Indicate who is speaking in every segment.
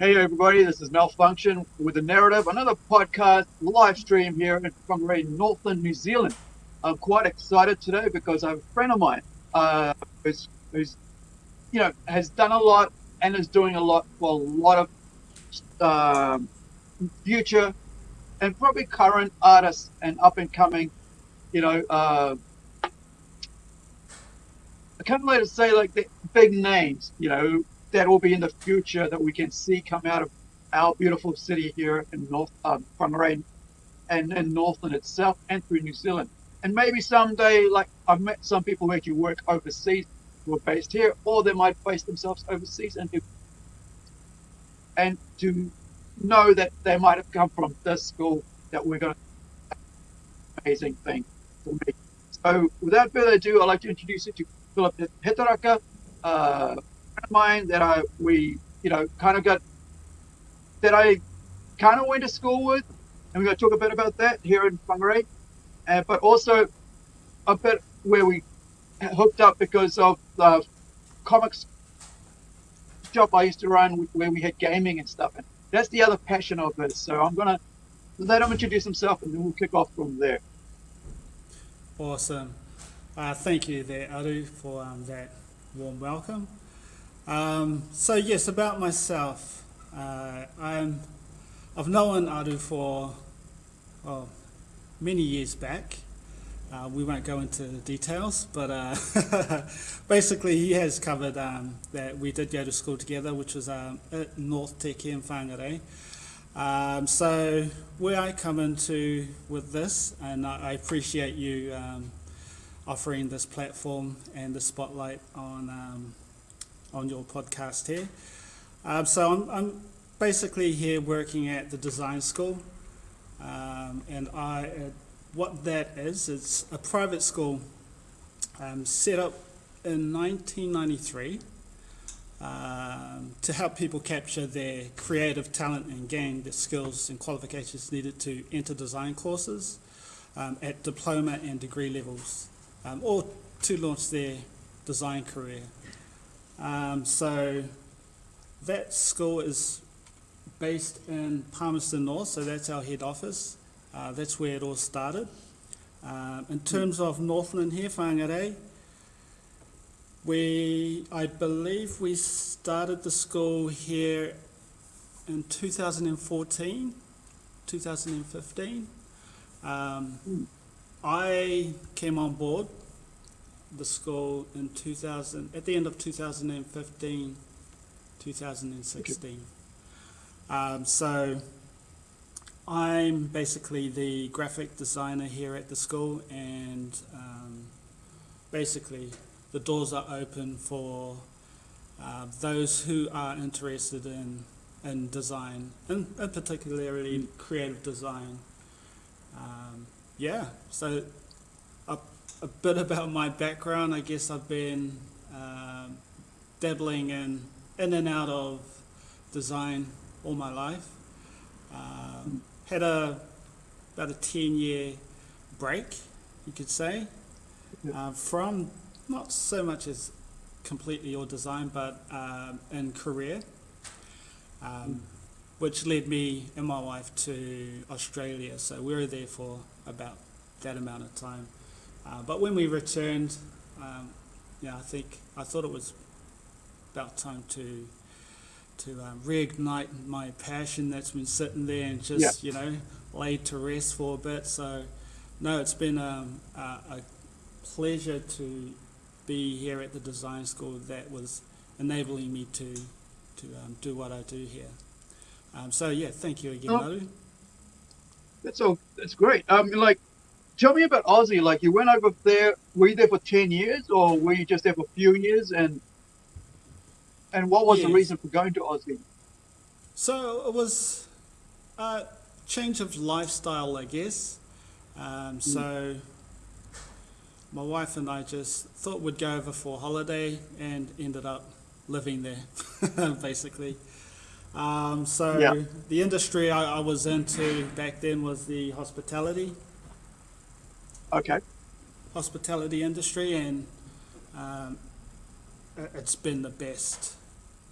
Speaker 1: Hey everybody, this is Malfunction with the Narrative, another podcast live stream here Whangarei, Northland, New Zealand. I'm quite excited today because I have a friend of mine uh, who's, who's, you know, has done a lot and is doing a lot for a lot of um, future and probably current artists and up and coming, you know, uh, I can't let it say like the big names, you know, that will be in the future that we can see come out of our beautiful city here in North um, Whangarei and in Northland itself and through New Zealand. And maybe someday, like I've met some people who actually work overseas who are based here, or they might base themselves overseas and do, and to know that they might have come from this school that we're going to amazing thing for me. So without further ado, I'd like to introduce you to Philip Hetaraka, uh, of mine that I we you know kind of got that I kind of went to school with, and we're going to talk a bit about that here in Whangarei, uh, but also a bit where we hooked up because of the comics job I used to run where we had gaming and stuff. And that's the other passion of this. So I'm going to let him introduce himself and then we'll kick off from there.
Speaker 2: Awesome. Uh, thank you there, Aru, for um, that warm welcome. Um, so yes, about myself, uh, I'm, I've known Aru for well, many years back. Uh, we won't go into details, but uh, basically he has covered um, that we did go to school together, which was um, at NorthTec in Whangarei. Um, so where I come into with this, and I, I appreciate you um, offering this platform and the spotlight on um, on your podcast here. Um, so I'm, I'm, basically here working at the design school, um, and I, uh, what that is, it's a private school um, set up in 1993 um, to help people capture their creative talent and gain the skills and qualifications needed to enter design courses um, at diploma and degree levels, um, or to launch their design career. Um, so that school is based in Palmerston North, so that's our head office. Uh, that's where it all started. Um, in terms of Northland here, Whangarei, we, I believe we started the school here in 2014, 2015. Um, I came on board the school in 2000, at the end of 2015, 2016. Um, so I'm basically the graphic designer here at the school and um, basically the doors are open for uh, those who are interested in, in design and, particularly creative design. Um, yeah, so a bit about my background. I guess I've been uh, dabbling in in and out of design all my life. Um, had a about a ten year break, you could say, uh, from not so much as completely your design, but um, in career, um, which led me and my wife to Australia. So we were there for about that amount of time. Uh, but when we returned, um, yeah, I think I thought it was about time to to um, reignite my passion that's been sitting there and just yeah. you know laid to rest for a bit. So no, it's been um, a, a pleasure to be here at the design school that was enabling me to to um, do what I do here. Um, so yeah, thank you again, oh,
Speaker 1: That's all. That's great. Um, like tell me about Aussie. Like you went over there. Were you there for ten years, or were you just there for a few years? And and what was yes. the reason for going to Aussie?
Speaker 2: So it was a change of lifestyle, I guess. Um, so mm. my wife and I just thought we'd go over for a holiday, and ended up living there, basically. Um, so yeah. the industry I, I was into back then was the hospitality
Speaker 1: Okay.
Speaker 2: Hospitality industry, and um, it's been the best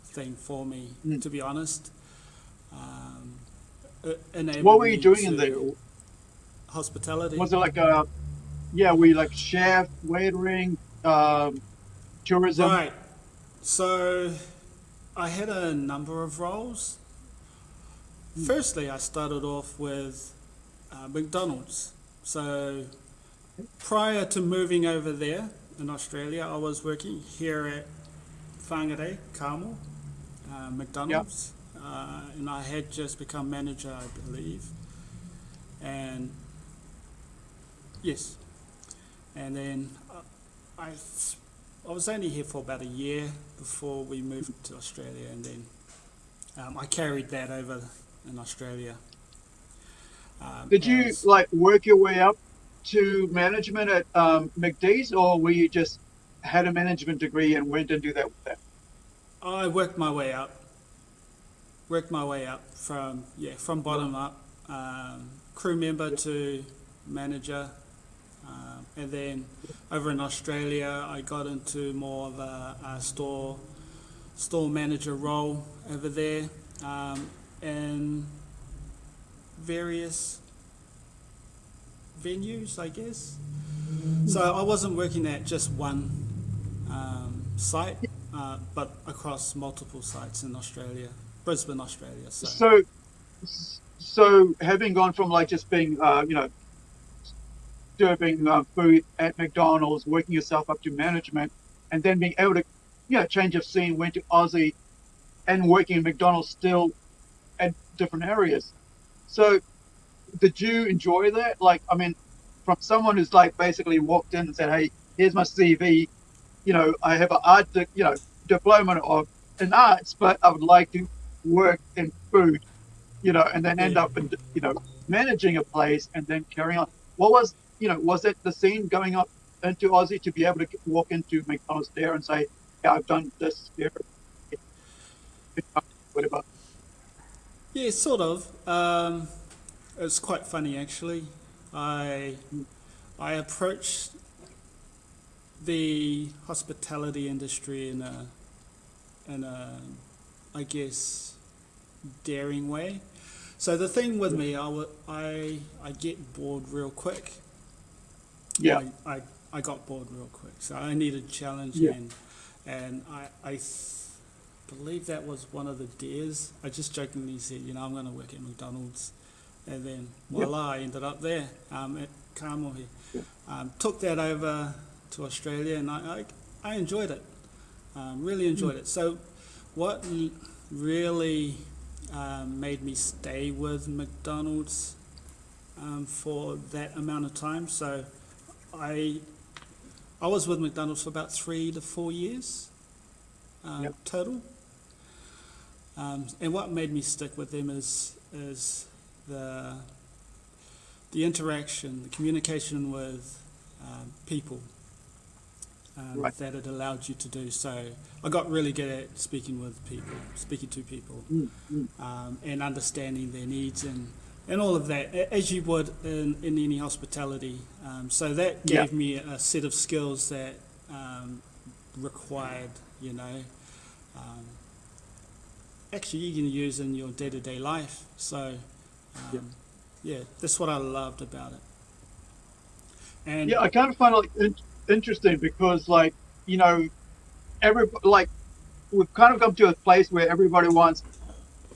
Speaker 2: thing for me, mm. to be honest. Um,
Speaker 1: What were you doing in there?
Speaker 2: Hospitality.
Speaker 1: Was it like a, yeah, we like chef, waitering, um, tourism?
Speaker 2: Right. So I had a number of roles. Firstly, I started off with uh, McDonald's. So prior to moving over there in Australia, I was working here at Whangarei, Kamo, uh, McDonald's. Uh, and I had just become manager, I believe. And yes. And then uh, I, I was only here for about a year before we moved to Australia, and then um, I carried that over in Australia. Um,
Speaker 1: Did you
Speaker 2: as-
Speaker 1: like work your way up to management at um, McDee's, or were you just had a management degree and went and do that with that?
Speaker 2: I worked my way up. Worked my way up from yeah from bottom up, um, crew member to manager, um, and then over in Australia I got into more of a, a store store manager role over there, um, and various venues I guess. So I wasn't working at just one um, site, uh, but across multiple sites in Australia, Brisbane, Australia. So,
Speaker 1: So, so having gone from like just being, uh, you know, serving uh, food at McDonald's, working yourself up to management, and then being able to, you know, change of scene, went to Aussie, and working at McDonald's still at different areas. So, did you enjoy that? Like, I mean, from someone who's like basically walked in and said, "Hey, here's my CV. You know, I have an art, you know, diploma of in arts, but I would like to work in food." You know, and then end
Speaker 2: Yeah.
Speaker 1: up in, you know, managing a place and then carrying on. What was, you know, was it the scene going up into Aussie to be able to walk into McDonald's there and say, "Yeah, I've done this here." Whatever.
Speaker 2: yeah, sort of. Um, it's quite funny actually. I I approached the hospitality industry in a in a I guess daring way. So the thing with me, I, I, I get bored real quick.
Speaker 1: Yeah.
Speaker 2: I, I, I got bored real quick, so I needed challenge,
Speaker 1: Yeah.
Speaker 2: and and I, I th- believe that was one of the dares. I just jokingly said, you know, I'm going to work at McDonald's, and then voila, I ended up there um, at Kamo here.
Speaker 1: Yeah.
Speaker 2: Um, took that over to Australia, and I, I, I enjoyed it. Um, really enjoyed it. So, what really um, made me stay with McDonald's um, for that amount of time? So, I I was with McDonald's for about three to four years um,
Speaker 1: Yep.
Speaker 2: total. Um, and what made me stick with them is is the the interaction, the communication with um, people um,
Speaker 1: Right.
Speaker 2: that it allowed you to do. So I got really good at speaking with people, speaking to people,
Speaker 1: Mm, mm.
Speaker 2: um, and understanding their needs and, and all of that, as you would in, in any hospitality. Um, so that
Speaker 1: Yeah.
Speaker 2: gave me a set of skills that um, required, you know, um, actually you can use in your day to day life. So,
Speaker 1: Yeah.
Speaker 2: um, yeah, that's what I loved about it. And
Speaker 1: Yeah, I kind of find it like in- interesting because, like, you know, every like we've kind of come to a place where everybody wants.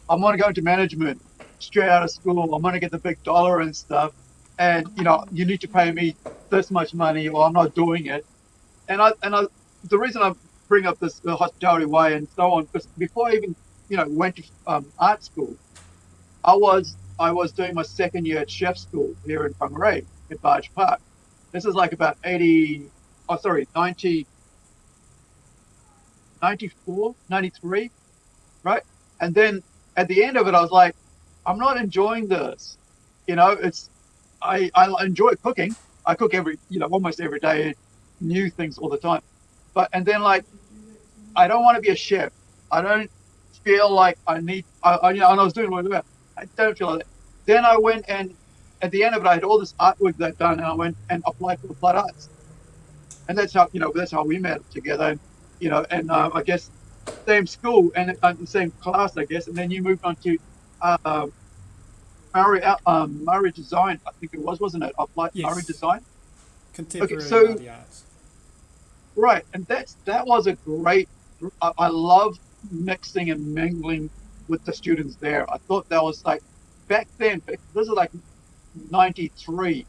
Speaker 1: I'm going to go into management straight out of school. I'm going to get the big dollar and stuff, and you know, you need to pay me this much money, or I'm not doing it. And I and I, the reason I bring up this uh, hospitality way and so on, because before I even you know went to um, art school, I was I was doing my second year at chef school here in Whangarei at Barge Park. This is like about 80, oh, sorry, 90, 94, 93, right? And then at the end of it, I was like, I'm not enjoying this. You know, it's, I, I enjoy cooking. I cook every, you know, almost every day, new things all the time. But, and then like, I don't want to be a chef. I don't feel like I need, I, I you know, and I was doing what I don't feel like that. Then I went and at the end of it, I had all this artwork that I'd done, and I went and applied for the Applied Arts, and that's how you know that's how we met together, and you know, and uh, I guess same school and uh, the same class, I guess, and then you moved on to uh, Murray, uh, um, Murray Design, I think it was, wasn't it? Applied
Speaker 2: Yes.
Speaker 1: Murray Design.
Speaker 2: Contemporary
Speaker 1: so-
Speaker 2: arts.
Speaker 1: Right, and that's that was a great. I, I love mixing and mingling with the students there. I thought that was like back then. This is like '93.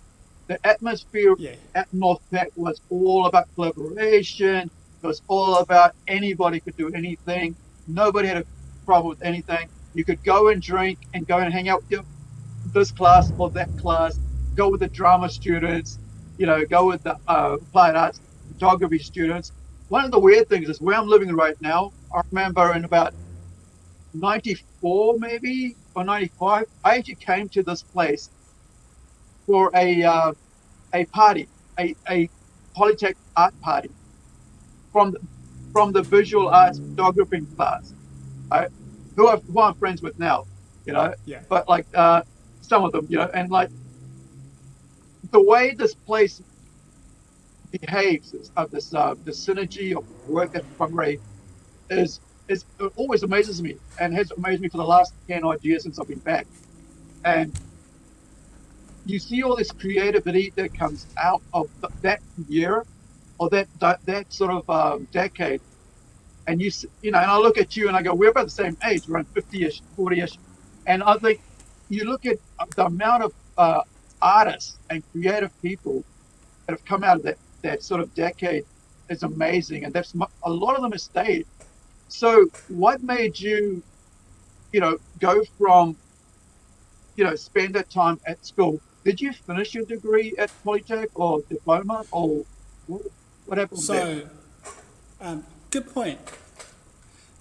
Speaker 1: The atmosphere
Speaker 2: Yeah,
Speaker 1: at North Tech was all about collaboration. It was all about anybody could do anything. Nobody had a problem with anything. You could go and drink and go and hang out with your, this class or that class. Go with the drama students. You know, go with the uh, applied arts photography students. One of the weird things is where I'm living right now. I remember in about 94 maybe or 95, I actually came to this place for a uh, a party, a, a Polytech art party from the, from the visual arts photography class, right? Who, I, who I'm friends with now, you know.
Speaker 2: yeah,
Speaker 1: But like uh, some of them, you know, and like the way this place behaves, is, uh, this uh, the synergy of work at Primary is it always amazes me and has amazed me for the last ten odd years since I've been back. And you see all this creativity that comes out of th- that year or that that, that sort of um, decade. And you you know, and I look at you and I go, we're about the same age, around fifty-ish, forty-ish, and I think you look at the amount of uh, artists and creative people that have come out of that that sort of decade is amazing, and that's a lot of them have stayed. So, what made you, you know, go from, you know, spend that time at school? Did you finish your degree at Polytech or diploma, or what, happened there?
Speaker 2: So, um, good point.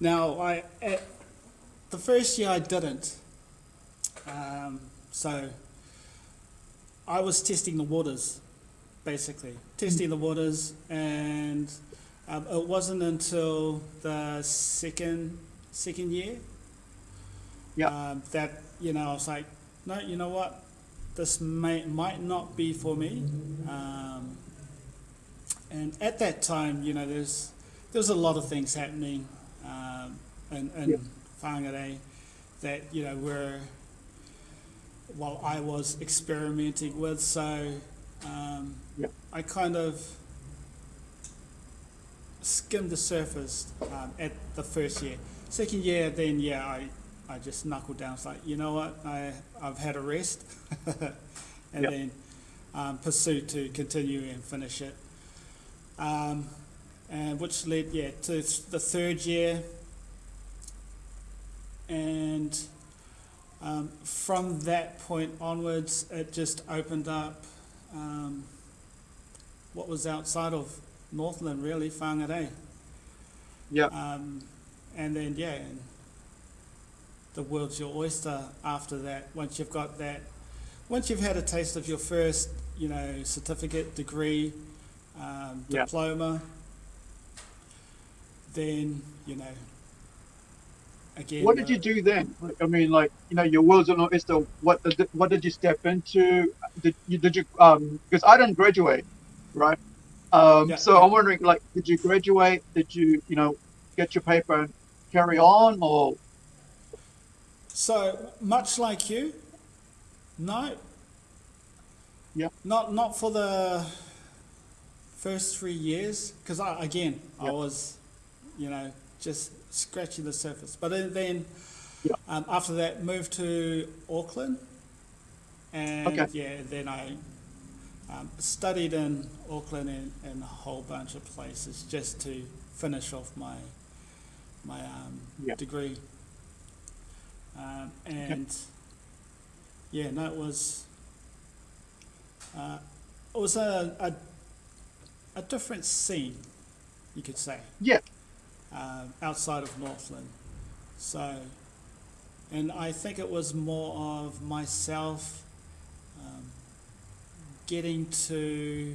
Speaker 2: Now, I at the first year I didn't. Um, so, I was testing the waters, basically testing the waters, and um, it wasn't until the second second year
Speaker 1: Yeah.
Speaker 2: um, that you know I was like, no, you know what, this may might not be for me. Um, and at that time, you know, there's there's a lot of things happening um, in, in
Speaker 1: Yeah.
Speaker 2: Whangarei that you know were while I was experimenting with. So um,
Speaker 1: Yeah.
Speaker 2: I kind of skimmed the surface um, at the first year. Second year, then yeah, I, I just knuckled down. It's like you know what, I I've had a rest, and
Speaker 1: Yeah.
Speaker 2: then um, pursued to continue and finish it. Um, and which led yeah to the third year, and um, from that point onwards, it just opened up um, what was outside of Northland, really, Whangarei.
Speaker 1: Yeah.
Speaker 2: Um, and then, yeah, and the world's your oyster after that. Once you've got that, once you've had a taste of your first, you know, certificate, degree, um,
Speaker 1: Yeah.
Speaker 2: diploma, then, you know, again.
Speaker 1: What did
Speaker 2: uh,
Speaker 1: you do then? Like, I mean, like you know, your world's an oyster. What did, what did you step into? Did you did you um? Because I didn't graduate, right? Um,
Speaker 2: Yeah,
Speaker 1: so. I'm wondering, like, did you graduate? Did you you know get your paper and carry on, or
Speaker 2: So much like you, no.
Speaker 1: Yeah.
Speaker 2: Not not for the first three years, because I again I was, you know, just scratching the surface. But then, then
Speaker 1: Yeah.
Speaker 2: um, after that, moved to Auckland, and
Speaker 1: Okay.
Speaker 2: yeah, then I um, studied in Auckland and, and a whole bunch of places just to finish off my my um,
Speaker 1: Yeah.
Speaker 2: degree. Um, and yeah, no, it was uh, it was a, a a different scene, you could say,
Speaker 1: yeah,
Speaker 2: um, outside of Northland. So, and I think it was more of myself getting to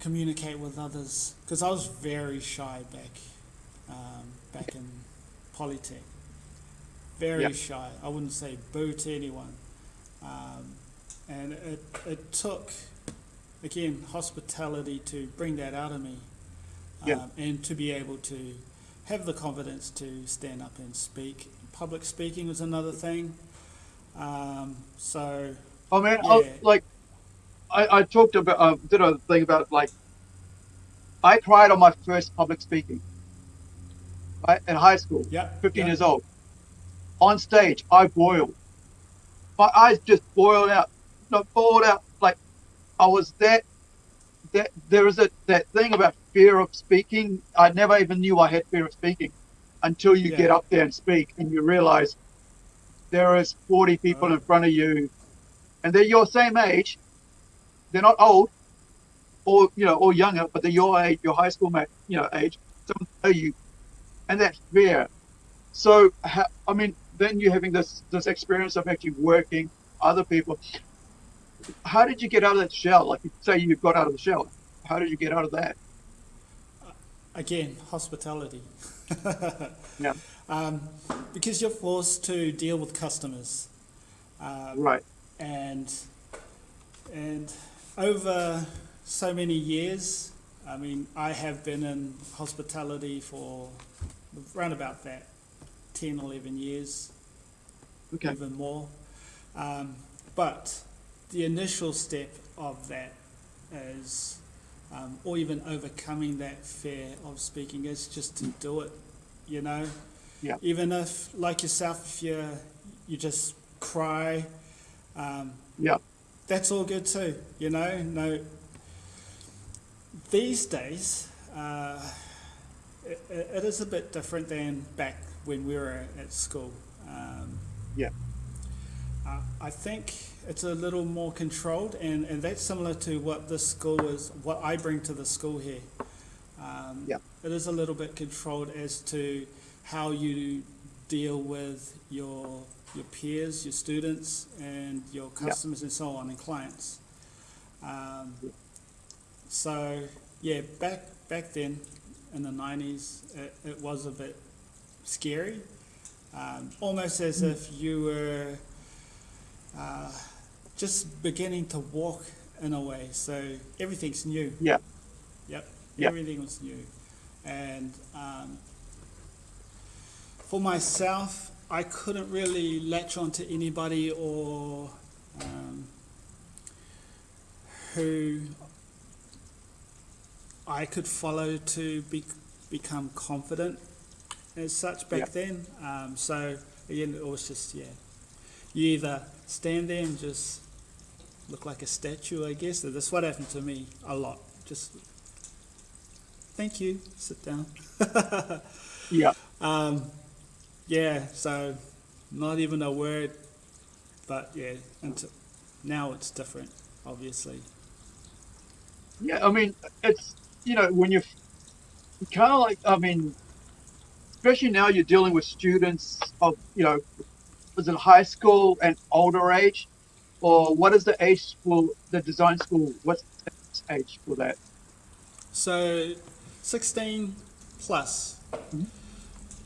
Speaker 2: communicate with others because I was very shy back um, back in Polytech. Very
Speaker 1: Yeah.
Speaker 2: shy. I wouldn't say boo to anyone. Um, and it, it took, again, hospitality to bring that out of me um, and to be able to have the confidence to stand up and speak. Public speaking was another thing. Um, so
Speaker 1: I mean,
Speaker 2: Yeah.
Speaker 1: I, like, I, I talked about, uh, did a thing about like, I cried on my first public speaking, right, in high school,
Speaker 2: yeah,
Speaker 1: 15
Speaker 2: yeah.
Speaker 1: years old. On stage, I boiled. My eyes just boiled out, no, boiled out. Like, I was that, that, there is a, that thing about fear of speaking. I never even knew I had fear of speaking until you
Speaker 2: Yeah.
Speaker 1: get up there and speak and you realize there is 40 people
Speaker 2: Oh.
Speaker 1: in front of you and they're your same age. They're not old or, you know, or younger, but they're your age, your high school mate, you know, age. Some know you. And that's fear. So, I mean, then you're having this, this experience of actually working other people. How did you get out of that shell? Like you say you got out of the shell. How did you get out of that?
Speaker 2: Again, hospitality.
Speaker 1: Yeah.
Speaker 2: Um, because you're forced to deal with customers. Um,
Speaker 1: Right.
Speaker 2: And and over so many years, I mean, I have been in hospitality for around about that 10, 11 years,
Speaker 1: Okay.
Speaker 2: even more. Um, but the initial step of that is, um, or even overcoming that fear of speaking, is just to do it. You know,
Speaker 1: Yeah.
Speaker 2: even if, like yourself, if you you just cry, um,
Speaker 1: Yeah.
Speaker 2: that's all good too. You know, no. These days, uh, it, it is a bit different than back when we were at school. Um,
Speaker 1: Yeah.
Speaker 2: uh, I think it's a little more controlled, and, and that's similar to what this school is, what I bring to the school here. Um,
Speaker 1: Yeah.
Speaker 2: It is a little bit controlled as to how you deal with your your peers, your students, and your customers, and so on, and clients. Um, so yeah, back back then in the nineties, it, it was a bit scary, um, almost as
Speaker 1: Mm.
Speaker 2: if you were uh, just beginning to walk in a way. So everything's new.
Speaker 1: Yeah.
Speaker 2: Yep.
Speaker 1: Yeah.
Speaker 2: Everything was new, and um, for myself, I couldn't really latch on to anybody or um, who I could follow to be, become confident as such back
Speaker 1: Yeah.
Speaker 2: then. Um, so again, it was just yeah, you either stand there and just look like a statue, I guess. That's what happened to me a lot. Just thank you, sit down.
Speaker 1: Yeah.
Speaker 2: Um, yeah, so not even a word, but yeah, until, now it's different, obviously.
Speaker 1: Yeah, I mean, it's you know when you're kind of like I mean, especially now you're dealing with students of you know, was it high school and older age, or what is the age for the design school? What's the age for that?
Speaker 2: So, 16 plus
Speaker 1: Mhm.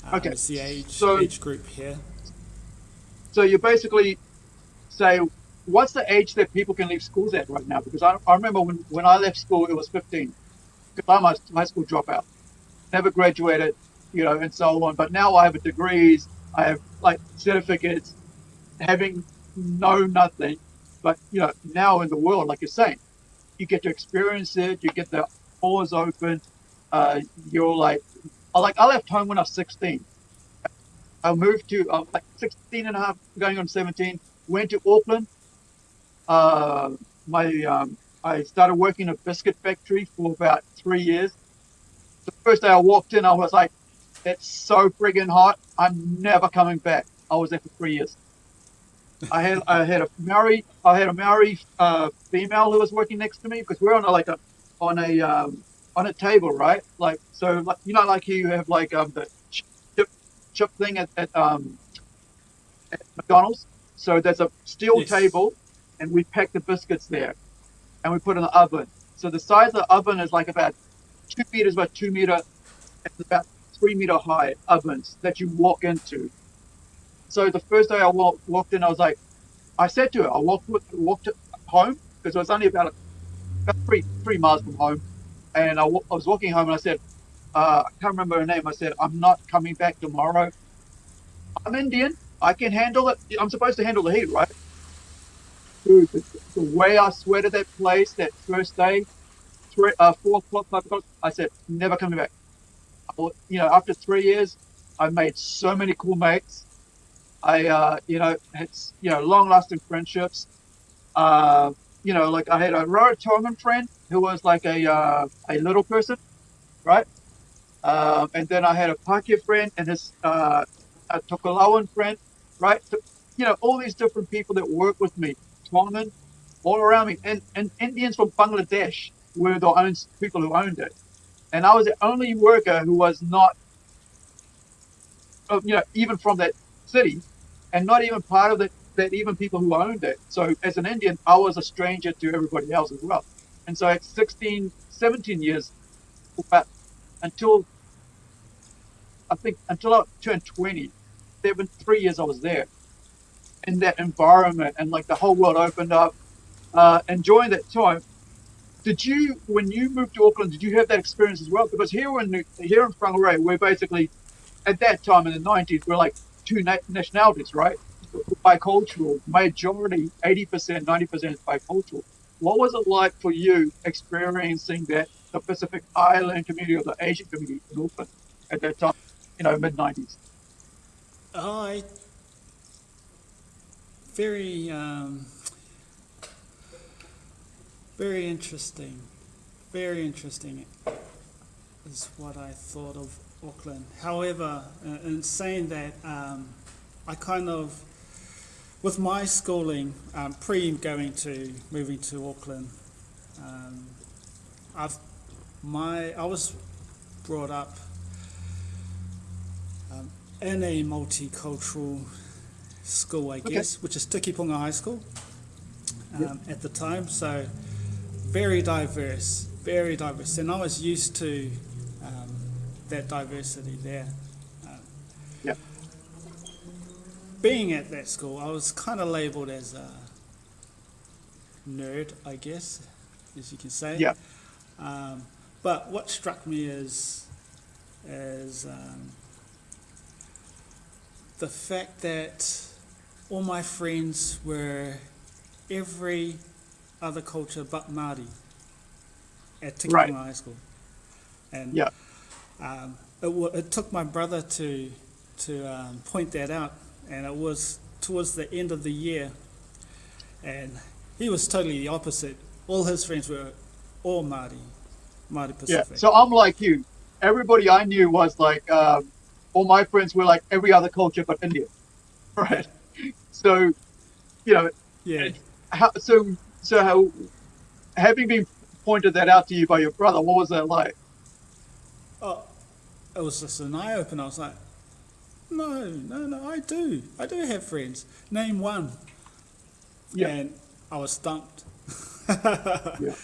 Speaker 2: Um,
Speaker 1: Okay,
Speaker 2: is the age,
Speaker 1: so-
Speaker 2: age group here.
Speaker 1: So you basically say, what's the age that people can leave schools at right now? Because I, I remember when, when I left school, it was 15. Because I'm a high school dropout, never graduated, you know, and so on. But now I have a degrees, I have like certificates, having no nothing. But you know, now in the world, like you're saying, you get to experience it. You get the doors open. Uh, you're like, I like I left home when I was 16. I moved to uh, like 16 and a half, going on 17. Went to Auckland. Uh, my um, I started working in a biscuit factory for about three years. The first day I walked in, I was like, "It's so friggin' hot. I'm never coming back." I was there for three years. I had I had a Maori I had a Maori uh, female who was working next to me because we're on a, like a on a um, on a table, right? Like so, like you know, like you have like um the chip chip thing at, at um at McDonald's. So there's a steel
Speaker 2: Yes.
Speaker 1: table, and we pack the biscuits there, and we put in the oven. So the size of the oven is like about two meters by two meter, it's about three meter high ovens that you walk into. So the first day I walked, walked in, I was like, I said to her, I walked walked home because it was only about, about three three miles from home, and I was walking home and I said, uh, I can't remember her name. I said, I'm not coming back tomorrow. I'm Indian. I can handle it. I'm supposed to handle the heat, right? Dude, the, the way I sweated that place that first day, three, uh, four o'clock, five o'clock, I said, never coming back. You know, after three years, I made so many cool mates. I, uh, you know, had, you know, long lasting friendships. Uh, you know, like I had a Rarotongan friend who was like a, uh, a little person, right? Um, and then I had a Pakeha friend and his, uh, a Tokelauan friend, right? So, you know, all these different people that work with me, Tongan, all around me, and, and Indians from Bangladesh were the own people who owned it. And I was the only worker who was not, you know, even from that city, and not even part of the, that even people who owned it. So as an Indian, I was a stranger to everybody else as well. And so at 16, 17 years, but until I think until I turned 20, there been three years I was there in that environment and like the whole world opened up. Uh, enjoying that time. Did you, when you moved to Auckland, did you have that experience as well? Because here in here in Whangarei, we're basically at that time in the 90s, we're like two na- nationalities, right? Bicultural, majority, 80%, 90% bicultural. What was it like for you experiencing that the Pacific Island community or the Asian community in Auckland at that time, you know, mid 90s?
Speaker 2: I very um, very interesting, very interesting is what I thought of Auckland. However, uh, in saying that, um, I kind of with my schooling, um, pre going to moving to Auckland, um, I've my I was brought up um, in a multicultural school, I
Speaker 1: Okay.
Speaker 2: guess, which is Tikipunga High School um, at the time. So very diverse, very diverse, and I was used to um, that diversity there. Um,
Speaker 1: Yep.
Speaker 2: Being at that school, I was kind of labelled as a nerd, I guess, as you can say.
Speaker 1: Yeah.
Speaker 2: Um, but what struck me is, is um, the fact that all my friends were every other culture but Māori at Tikipunga
Speaker 1: Right.
Speaker 2: High School. And
Speaker 1: Yeah.
Speaker 2: um, it, w- it took my brother to, to um, point that out, and it was towards the end of the year, and he was totally the opposite. All his friends were all Māori, Māori Pacific. Yeah.
Speaker 1: So I'm like you. Everybody I knew was like, um, all my friends were like every other culture but Indian. Right. So, you know,
Speaker 2: yeah.
Speaker 1: how, so, so how, having been pointed that out to you by your brother, what was that like?
Speaker 2: Oh, it was just an eye opener. I was like, no, no, no, I do. I do have friends. Name one.
Speaker 1: Yeah.
Speaker 2: And I was stumped.
Speaker 1: Yeah.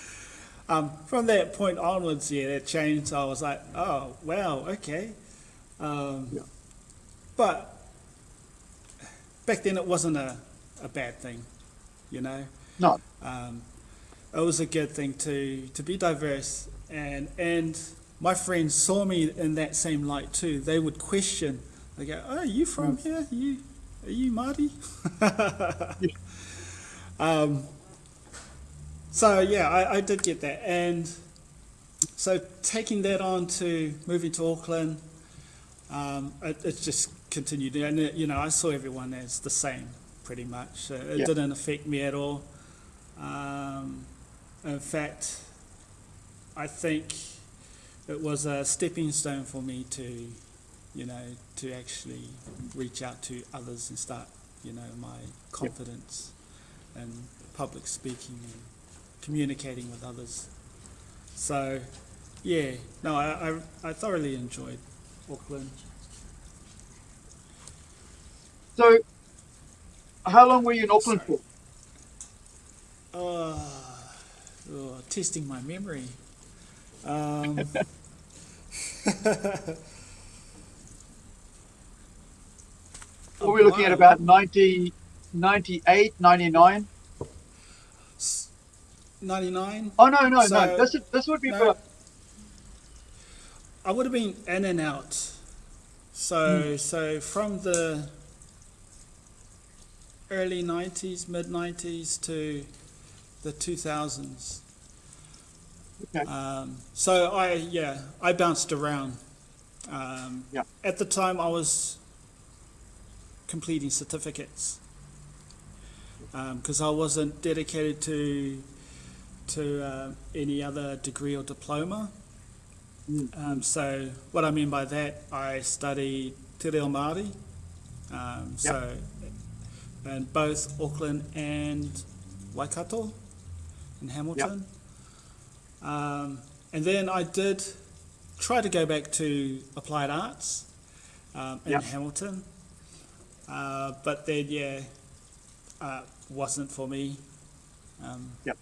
Speaker 2: Um, from that point onwards, yeah, that changed. I was like, oh, wow, okay. Um,
Speaker 1: Yeah.
Speaker 2: But back then it wasn't a, a bad thing, you know.
Speaker 1: No.
Speaker 2: Um, it was a good thing to, to be diverse and and my friends saw me in that same light too. They would question. They go, "Oh, are you from here? You are you Māori?" um, so yeah, I, I did get that, and so taking that on to moving to Auckland, um, it, it just continued, and it, you know, I saw everyone as the same pretty much. Uh, it
Speaker 1: Yeah.
Speaker 2: didn't affect me at all. Um, in fact, I think it was a stepping stone for me to, you know, to actually reach out to others and start, you know, my confidence and public speaking and communicating with others. So, yeah, no, I, I, I thoroughly enjoyed Auckland.
Speaker 1: So, how long were you in Auckland
Speaker 2: Sorry.
Speaker 1: for?
Speaker 2: Uh, oh, testing my memory. Um,
Speaker 1: Were we looking at about 90, 98, 99?
Speaker 2: 99?
Speaker 1: Oh, no, no,
Speaker 2: So-
Speaker 1: no. This, this would be
Speaker 2: no. I would have been in and out. So so from the early '90s, mid '90s to the 2000s.
Speaker 1: Okay.
Speaker 2: Um, so I yeah I bounced around. Um,
Speaker 1: Yeah.
Speaker 2: At the time, I was completing certificates because I wasn't dedicated to to uh, any other degree or diploma.
Speaker 1: Mm.
Speaker 2: Um, so what I mean by that, I studied Te Reo Māori, um, so in both Auckland and Waikato in Hamilton. Um, and then I did try to go back to applied arts um, in
Speaker 1: Yep.
Speaker 2: Hamilton, uh, but then yeah, uh, wasn't for me. Um,
Speaker 1: Yep.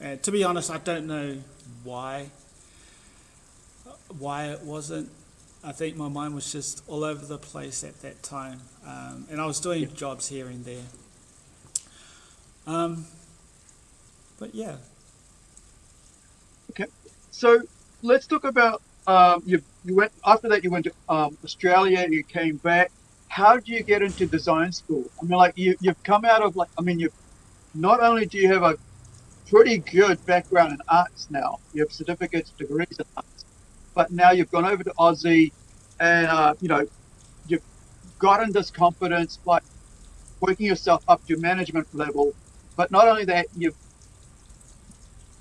Speaker 2: And to be honest, I don't know why. Why it wasn't. I think my mind was just all over the place at that time, um, and I was doing
Speaker 1: Yep.
Speaker 2: jobs here and there. Um, but yeah, Okay,
Speaker 1: So let's talk about um, you. You went after that. You went to um, Australia. You came back. How do you get into design school? I mean, like you, you've come out of like. I mean, you've Not only do you have a pretty good background in arts now, you have certificates, degrees in arts, but now you've gone over to Aussie, and uh, you know, you've gotten this confidence by working yourself up to management level. But not only that, you've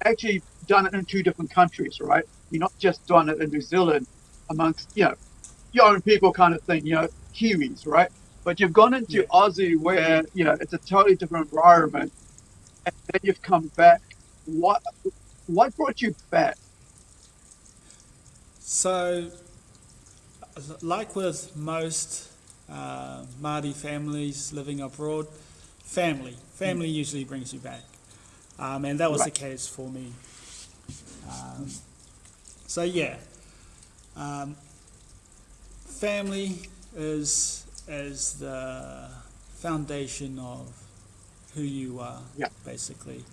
Speaker 1: actually done it in two different countries, right? You're not just done it in New Zealand amongst, you know, your own people kind of thing, you know, Kiwis, right? But you've gone into
Speaker 2: Yeah.
Speaker 1: Aussie where, you know, it's a totally different environment. And then you've come back. What what brought you back?
Speaker 2: So, like with most uh, Māori families living abroad, family, family usually brings you back, um, and that was the case for me. Um, so yeah, um, family is is the foundation of who you are,
Speaker 1: Yeah.
Speaker 2: basically.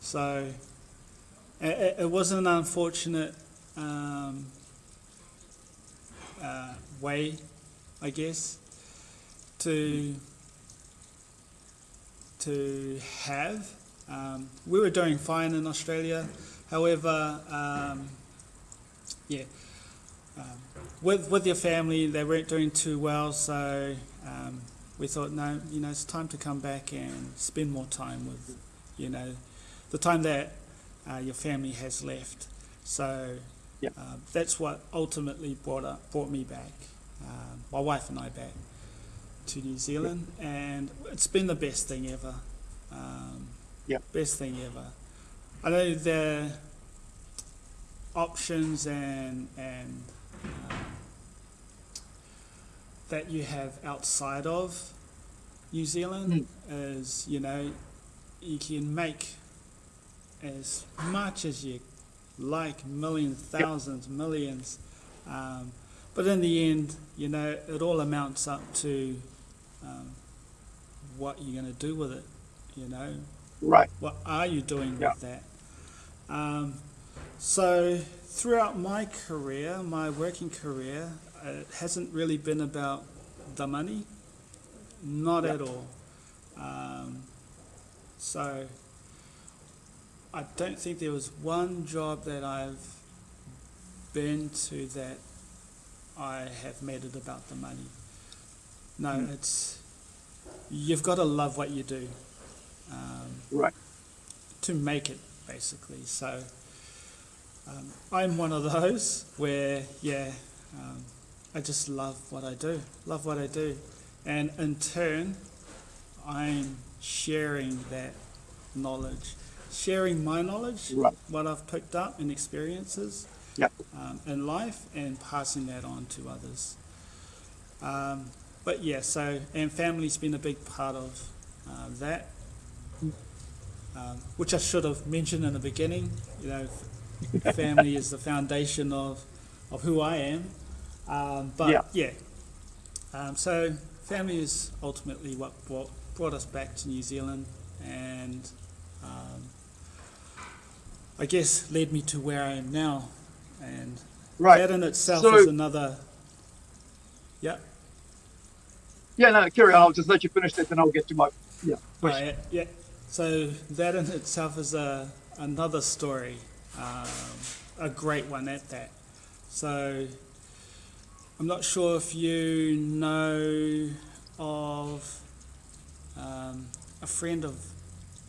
Speaker 2: So, it, it was an unfortunate um, uh, way, I guess, to to have. Um, we were doing fine in Australia, however, um, yeah, um, with with your family, they weren't doing too well, so um, we thought, no, you know, it's time to come back and spend more time with, you know, the time that uh, your family has left. So
Speaker 1: Yeah.
Speaker 2: uh, that's what ultimately brought up, brought me back, um, my wife and I back to New Zealand, and it's been the best thing ever. Um,
Speaker 1: Yeah.
Speaker 2: Best thing ever. I know the options and and that you have outside of New Zealand is you know you can make as much as you like millions thousands millions um, but in the end you know it all amounts up to um, what you're going to do with it you know
Speaker 1: Right.
Speaker 2: what are you doing
Speaker 1: Yeah.
Speaker 2: with that? Um, so throughout my career, my working career, it hasn't really been about the money, not
Speaker 1: Yeah.
Speaker 2: at all. Um, so I don't think there was one job that I've been to that I have made it about the money. No,
Speaker 1: Mm.
Speaker 2: it's you've got to love what you do. Um,
Speaker 1: Right.
Speaker 2: to make it, basically. So um, I'm one of those where, yeah, um, I just love what I do, love what I do. And in turn, I'm sharing that knowledge, sharing my knowledge,
Speaker 1: Right.
Speaker 2: what I've picked up and experiences
Speaker 1: Yep.
Speaker 2: um, in life, and passing that on to others. Um, but yeah, so, and family's been a big part of uh, that um, which I should have mentioned in the beginning. You know, family is the foundation of, of who I am. Um, but
Speaker 1: Yeah.
Speaker 2: yeah, Um, so family is ultimately what brought, brought us back to New Zealand, and um, I guess led me to where I am now. And
Speaker 1: Right.
Speaker 2: That in itself
Speaker 1: So-
Speaker 2: is another. Yeah.
Speaker 1: Yeah, no, carry on. I'll just let you finish that, then I'll get to my yeah question.
Speaker 2: Right, yeah. So that in itself is a another story, um, a great one at that. So I'm not sure if you know of um, a friend of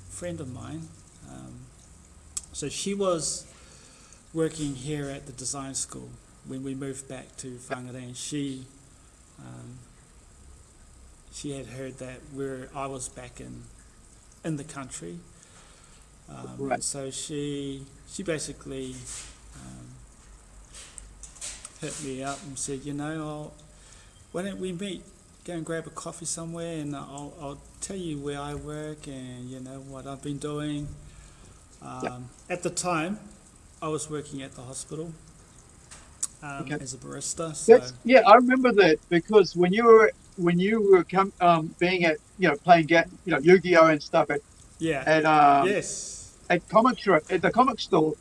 Speaker 2: friend of mine. Um, so she was working here at the design school when we moved back to Whangarei, and she um, she had heard that where I was back in in the country. Um,
Speaker 1: Right.
Speaker 2: So she she basically um, hit me up and said, you know, I'll, why don't we meet, go and grab a coffee somewhere, and I'll I'll tell you where I work and you know what I've been doing. Um, At the time, I was working at the hospital um,
Speaker 1: Okay.
Speaker 2: as a barista. So
Speaker 1: That's yeah, I remember that because when you were when you were come um, being at you know playing ga- you know Yu-Gi-Oh and stuff at
Speaker 2: yeah,
Speaker 1: at um,
Speaker 2: yes,
Speaker 1: at comic shop at the comic store,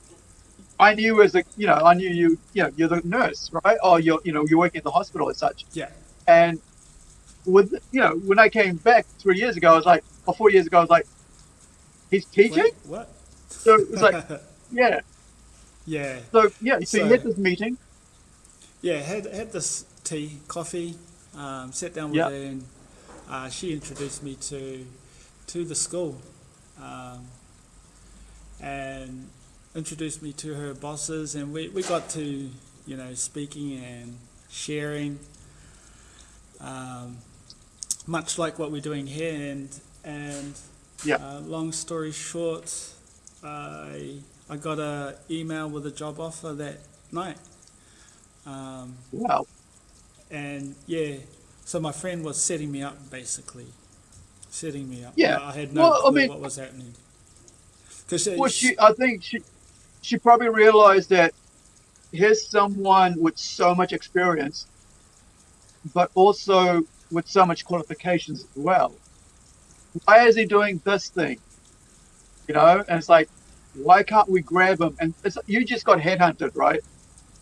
Speaker 1: I knew as a you know I knew you you know you're the nurse right? Or you're you know you're working at the hospital as such.
Speaker 2: Yeah,
Speaker 1: and with you know when I came back three years ago I was like or four years ago I was like he's teaching?
Speaker 2: Wait, what?
Speaker 1: so it was like yeah.
Speaker 2: Yeah,
Speaker 1: so yeah so, you
Speaker 2: So-
Speaker 1: had this meeting.
Speaker 2: Yeah, had had this tea, coffee, um, sat down with
Speaker 1: Yeah.
Speaker 2: her, and uh, she introduced me to to the school, um, and introduced me to her bosses, and we, we got to you know speaking and sharing, um, much like what we're doing here, and and
Speaker 1: Yeah.
Speaker 2: uh, long story short, I I got a email with a job offer that night. Um,
Speaker 1: wow
Speaker 2: and yeah, so my friend was setting me up basically, setting me up.
Speaker 1: Yeah.
Speaker 2: I had no
Speaker 1: Well, I
Speaker 2: clue
Speaker 1: mean-
Speaker 2: what was happening. Because
Speaker 1: Well, she, I think she, she probably realized that here's someone with so much experience, but also with so much qualifications as well. Why is he doing this thing? You know, and it's like, why can't we grab him? And it's, you just got headhunted, right?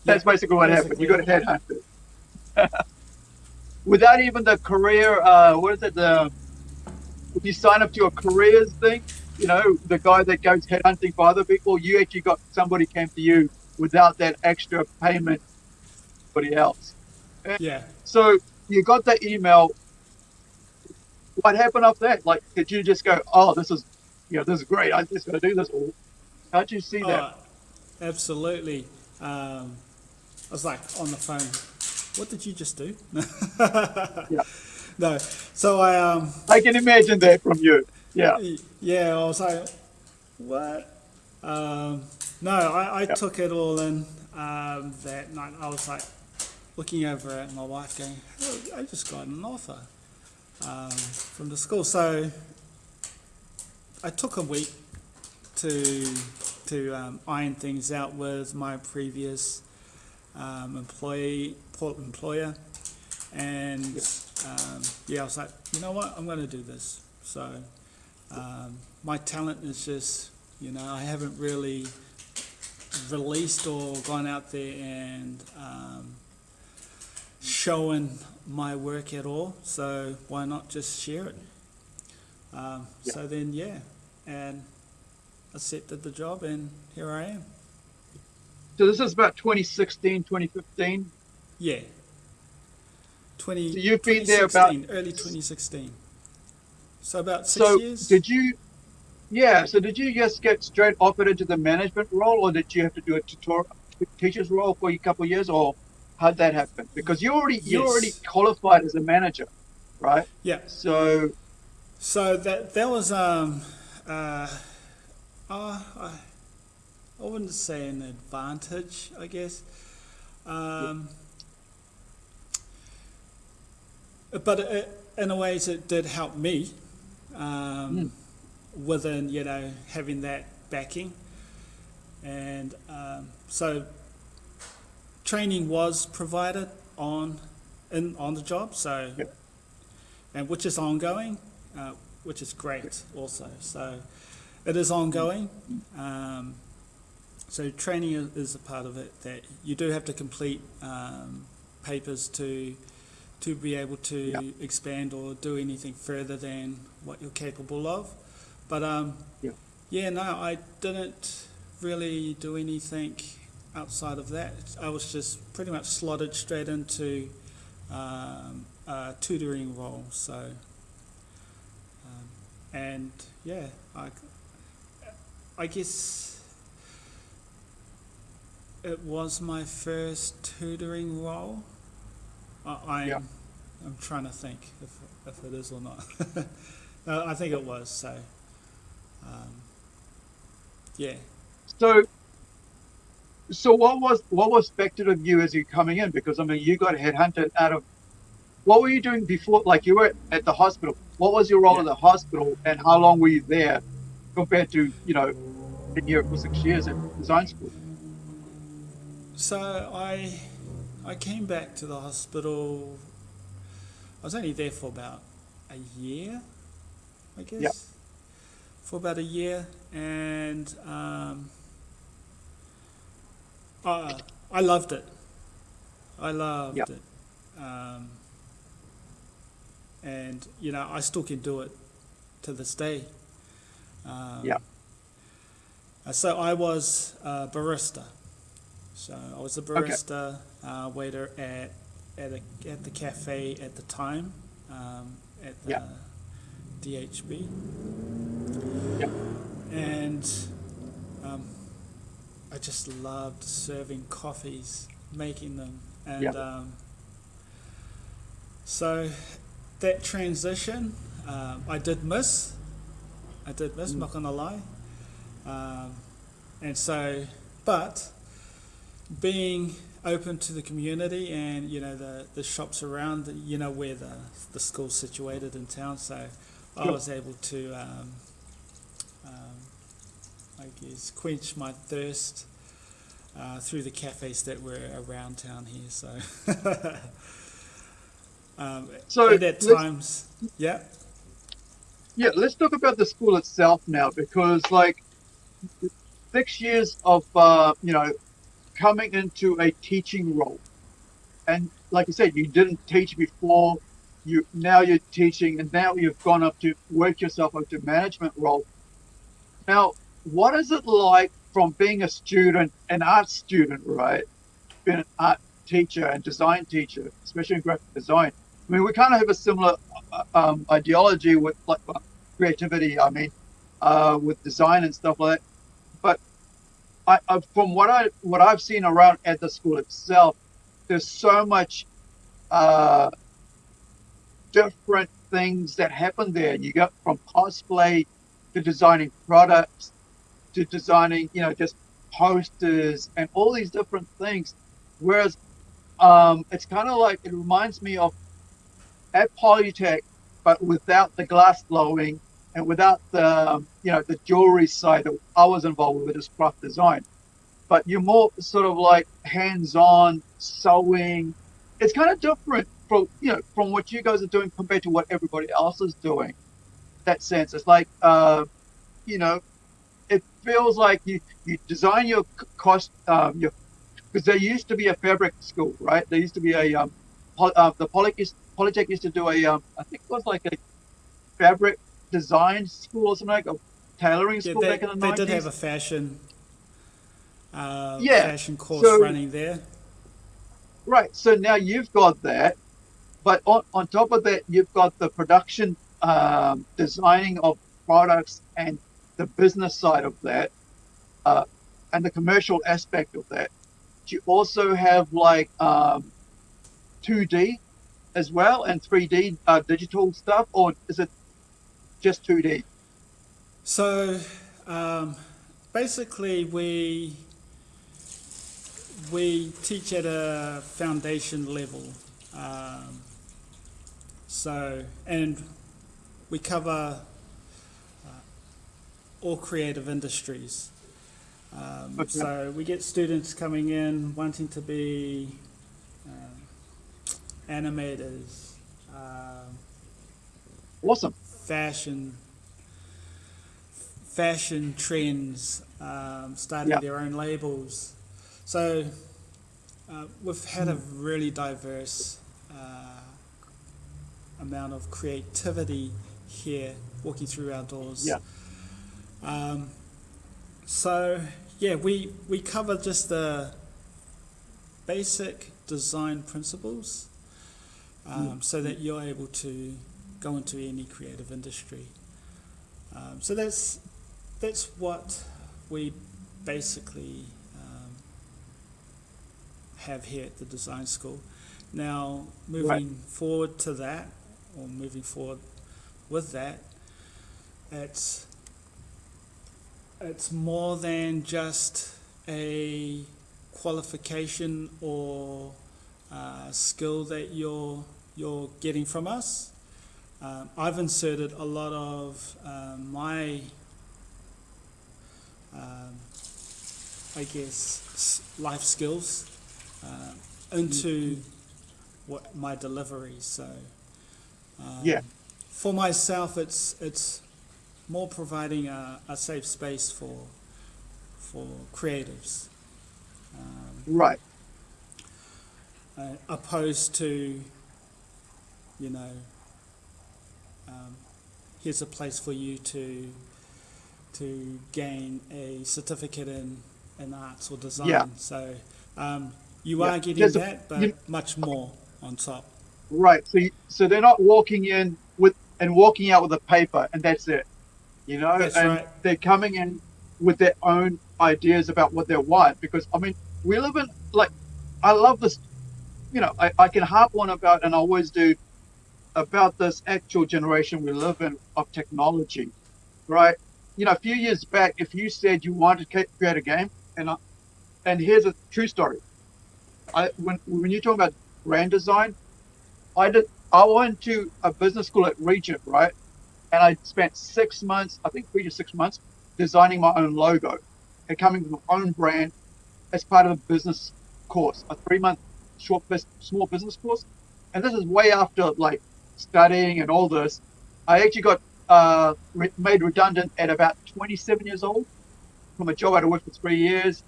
Speaker 1: That's
Speaker 2: Yeah,
Speaker 1: basically what happened. You got headhunted. Without even the career, uh, what is it? The if you sign up to a careers thing, you know, the guy that goes headhunting for other people, you actually got somebody came to you without that extra payment. Somebody else.
Speaker 2: yeah,
Speaker 1: So you got that email. What happened after that? Like, did you just go, "Oh, this is, you know, this is great. I'm just going to do this"? Or how'd you see that?
Speaker 2: oh, absolutely. Um, I was like on the phone. What did you just do?
Speaker 1: Yeah.
Speaker 2: No. So I um
Speaker 1: I can imagine that from you. Yeah.
Speaker 2: yeah I was like what? Um, no, I, I took it all in um, that night. I was like looking over at my wife, going, "Oh, "I just got an offer um, from the school." So I took a week to to um, iron things out with my previous um, employee employer, and um, yeah, I was like, you know what, I'm going to do this. So um, my talent is just, you know, I haven't really released or gone out there and um, shown my work at all. So why not just share it? Um,
Speaker 1: Yeah.
Speaker 2: So then, yeah, and I accepted the job, and here I am.
Speaker 1: So this is about 2016, 2015.
Speaker 2: Yeah. 20,
Speaker 1: So you've been there about-
Speaker 2: 2016, early 2016. So about six
Speaker 1: So
Speaker 2: years.
Speaker 1: did you? Yeah. So did you just get straight offered into the management role, or did you have to do a tutor, teacher's role for a couple of years, or how'd that happen? Because you already you
Speaker 2: Yes.
Speaker 1: already qualified as a manager, right?
Speaker 2: yeah.
Speaker 1: So
Speaker 2: So that that was um uh, uh I, I wouldn't say an advantage, I guess. Um, but it, in a ways, it did help me um, within you know having that backing, and um, so training was provided on in on the job. So
Speaker 1: Yep.
Speaker 2: and which is ongoing, uh, which is great also. So it is ongoing. Um, so training is, is a part of it that you do have to complete um, papers to to be able to
Speaker 1: Yeah.
Speaker 2: expand or do anything further than what you're capable of. But um,
Speaker 1: Yeah.
Speaker 2: yeah, no, I didn't really do anything outside of that. I was just pretty much slotted straight into um, a tutoring role. So, um, and yeah, I, I guess it was my first tutoring role. I, I'm,
Speaker 1: Yeah.
Speaker 2: I'm trying to think if, if it is or not. no, I think it was. So, um, yeah.
Speaker 1: So, so what was what was expected of you as you coming in? Because I mean, you got headhunted out of. What were you doing before? Like you were at the hospital. What was your role
Speaker 2: Yeah.
Speaker 1: at the hospital, and how long were you there, compared to you know, been here for six years at design school?
Speaker 2: So I I came back to the hospital. I was only there for about a year, I guess.
Speaker 1: Yep.
Speaker 2: For about a year, and um, I I loved it. I loved
Speaker 1: Yep.
Speaker 2: it, um, and you know I still can do it to this day. Um,
Speaker 1: Yep.
Speaker 2: uh, So I was a barista. So I was a barista uh, waiter at at, a, at the cafe at the time um, at the
Speaker 1: Yeah.
Speaker 2: DHB.
Speaker 1: Yeah.
Speaker 2: And um, I just loved serving coffees, making them, and
Speaker 1: Yeah.
Speaker 2: um, so that transition um, I did miss. I did miss,
Speaker 1: Mm.
Speaker 2: not gonna lie. Um, and so, but being open to the community and you know the, the shops around you know where the the school's situated in town. So I was able to um, um, I guess quench my thirst uh, through the cafes that were around town here. So um,
Speaker 1: So
Speaker 2: at times yeah?
Speaker 1: Yeah, let's talk about the school itself now, because like six years of uh, you know coming into a teaching role, and like I said, you didn't teach before. You now you're teaching, and now you've gone up to work yourself up to management role. Now, what is it like from being a student, an art student, right? Being an art teacher and design teacher, especially in graphic design. I mean, we kind of have a similar uh, um, ideology with like creativity. I mean, uh, with design and stuff like that. I, I, from what I what I've seen around at the school itself, there's so much uh, different things that happen there. You go from cosplay to designing products to designing, you know, just posters and all these different things. Whereas um, it's kind of like it reminds me of at Polytech, but without the glass blowing and without the you know the jewelry side that I was involved with as craft design. But you're more sort of like hands-on sewing. It's kind of different from you know from what you guys are doing compared to what everybody else is doing. That sense, it's like uh, you know, it feels like you you design your cost um, your because there used to be a fabric school, right? There used to be a um, uh, the Polytech Polytech used to do a um, I think it was like a fabric design school or something like a tailoring
Speaker 2: Yeah,
Speaker 1: school
Speaker 2: they,
Speaker 1: back in the
Speaker 2: they
Speaker 1: 90s.
Speaker 2: did have a fashion uh,
Speaker 1: Yeah,
Speaker 2: fashion course
Speaker 1: so-
Speaker 2: running there.
Speaker 1: Right. So now you've got that, but on, on top of that, you've got the production, um, designing of products and the business side of that, uh, and the commercial aspect of that. Do you also have like um, 2D as well and 3D uh, digital stuff, or is it just 2D?
Speaker 2: So um, basically, we we teach at a foundation level. Um, so and we cover uh, all creative industries. Um,
Speaker 1: Okay.
Speaker 2: So we get students coming in wanting to be um, animators, um,
Speaker 1: Awesome.
Speaker 2: Fashion fashion trends, um, starting
Speaker 1: Yeah.
Speaker 2: their own labels. So uh, we've had a really diverse uh, amount of creativity here walking through our doors.
Speaker 1: Yeah.
Speaker 2: Um, so yeah, we, we cover just the basic design principles um, so that you're able to go into any creative industry. Um, so that's that's what we basically um, have here at the design school. Now, moving forward to that, or moving forward with that, it's it's more than just a qualification or uh, skill that you're you're getting from us. Um, I've inserted a lot of um, my, um, I guess, life skills uh, into what my delivery. So, um,
Speaker 1: Yeah.
Speaker 2: for myself, it's it's more providing a, a safe space for for creatives. Um,
Speaker 1: Right.
Speaker 2: uh, opposed to, you know, um, here's a place for you to to gain a certificate in, in arts or design.
Speaker 1: Yeah.
Speaker 2: So um, you
Speaker 1: Yeah.
Speaker 2: are getting
Speaker 1: There's a-
Speaker 2: that, but
Speaker 1: you-
Speaker 2: much more on top.
Speaker 1: Right. So, you, so they're not walking in with and walking out with a paper, and that's it. You know,
Speaker 2: That's
Speaker 1: and
Speaker 2: right.
Speaker 1: they're coming in with their own ideas about what they want. Because I mean, we live in like, I love this. You know, I, I can harp on about, and I always do, about this actual generation we live in of technology, right? You know, a few years back, if you said you wanted to create a game, and I, and here's a true story. I when when you're talking about brand design, I did. I went to a business school at Regent, right? And I spent six months, I think three to six months, designing my own logo and coming with my own brand as part of a business course, a three-month short, bus- small business course. And this is way after like studying and all this. I actually got uh, re- made redundant at about 27 years old from a job I'd worked for three years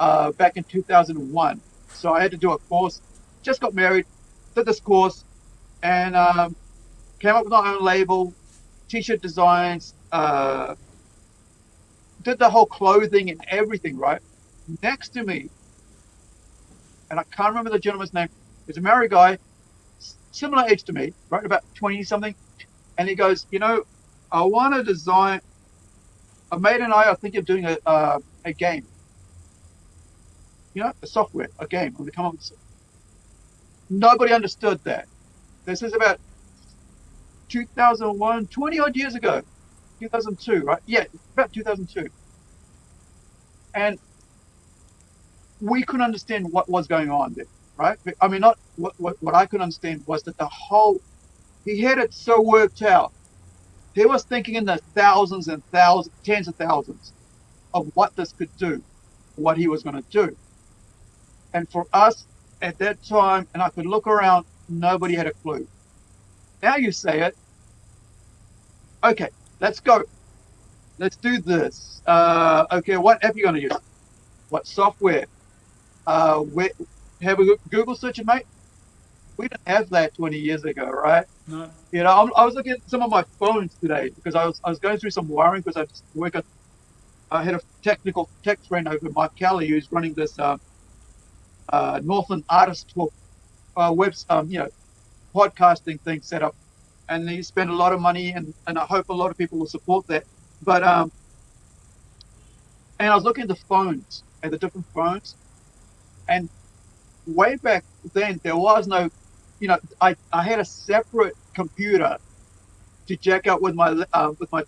Speaker 1: uh, back in 2001. So I had to do a course. Just got married, did this course, and um, came up with my own label, t-shirt designs, uh, did the whole clothing and everything. Right next to me, and I can't remember the gentleman's name. He's a married guy, similar age to me, right about 20 something, and he goes, you know, I want to design. A mate and I are thinking of doing a a game. You know, a software, a game. Come up with. Nobody understood that. This is about 2001, 20 odd years ago, 2002, right? Yeah, about 2002. And we couldn't understand what was going on there, right? I mean, not what, what, what I could understand was that the whole, he had it so worked out. He was thinking in the thousands and thousands, tens of thousands of what this could do, what he was going to do. And for us at that time, and I could look around, nobody had a clue. Now you say it. Okay, let's go. Let's do this. Uh, okay, what app are you going to use? What software? Uh, where, have a Google search it, mate? We didn't have that 20 years ago, right?
Speaker 2: No,
Speaker 1: You know, I'm, I was looking at some of my phones today because I was I was going through some wiring because I just work at I had a technical tech friend over Mike Kelly who's running this uh, uh, Northland Artist Talk uh, webs um, you know podcasting thing set up, and he spent a lot of money and and I hope a lot of people will support that. But um, and I was looking at the phones at the different phones, and way back then there was no you know, I, I had a separate computer to jack up with my uh, with my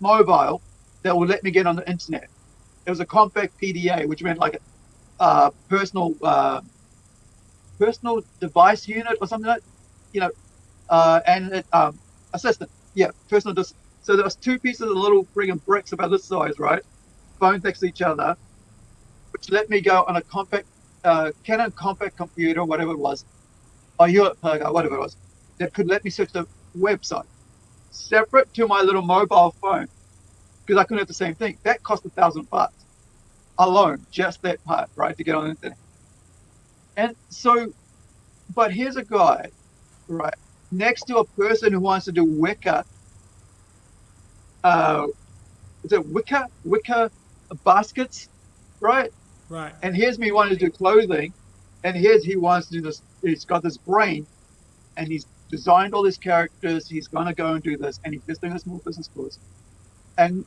Speaker 1: mobile that would let me get on the internet. It was a Compaq PDA, which meant like a uh, personal uh, personal device unit or something like, you know, uh, and it, um, assistant. Yeah, personal. Dis- so there was two pieces of little friggin' bricks about this size, right? Phones next to each other, which let me go on a compact uh, Canon compact computer, whatever it was, or Hewlett Packard, whatever it was, that could let me search the website separate to my little mobile phone. because I couldn't have the same thing. That cost a thousand bucks alone, just that part, right, to get on the internet. And so, but here's a guy, right, next to a person who wants to do wicker. Uh, is it wicker? Wicker baskets, right?
Speaker 2: Right.
Speaker 1: And here's me wanting to do clothing, and here's he wants to do this. He's got this brain, and he's designed all these characters. He's going to go and do this, and he's just doing a small business course. And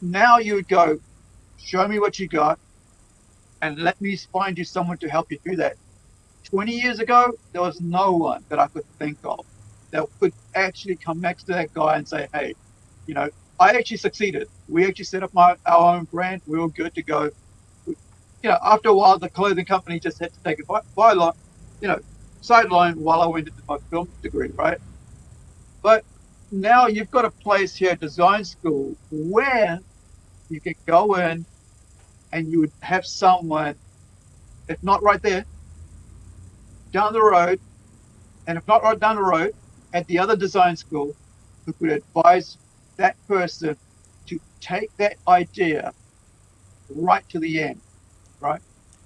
Speaker 1: now you would go, show me what you got, and let me find you someone to help you do that. 20 years ago, there was no one that I could think of that could actually come next to that guy and say, hey, you know, I actually succeeded. We actually set up my, our own brand. We were good to go. You know, after a while, the clothing company just had to take a by, byline, you know, sideline while I went into my film degree, right? But now you've got a place here, design school, where you can go in and you would have someone, if not right there, down the road, and if not right down the road, at the other design school, who could advise that person to take that idea right to the end, right?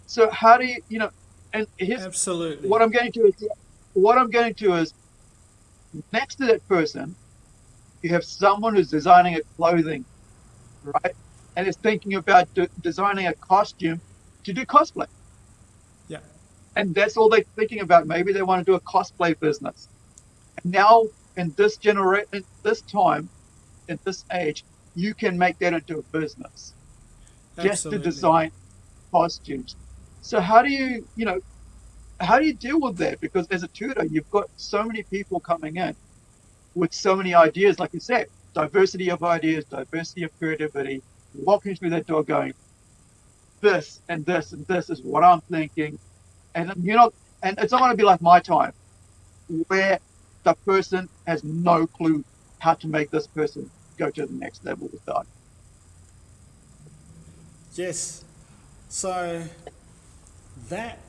Speaker 1: So how do you, you know, and here's
Speaker 2: Absolutely.
Speaker 1: what I'm going to is what I'm going to is next to that person, you have someone who's designing a clothing, right, and is thinking about de- designing a costume to do cosplay.
Speaker 2: Yeah.
Speaker 1: And that's all they're thinking about. Maybe they want to do a cosplay business. And now, in this generation, this time, in this age, you can make that into a business just to design costumes. So how do you, you know, how do you deal with that? Because as a tutor, you've got so many people coming in with so many ideas, like you said, diversity of ideas, diversity of creativity, walking through that door going, this and this and this is what I'm thinking. And you're not, and it's not going to be like my time, where the person has no clue how to make this person go to the next level with that.
Speaker 2: Yes. So that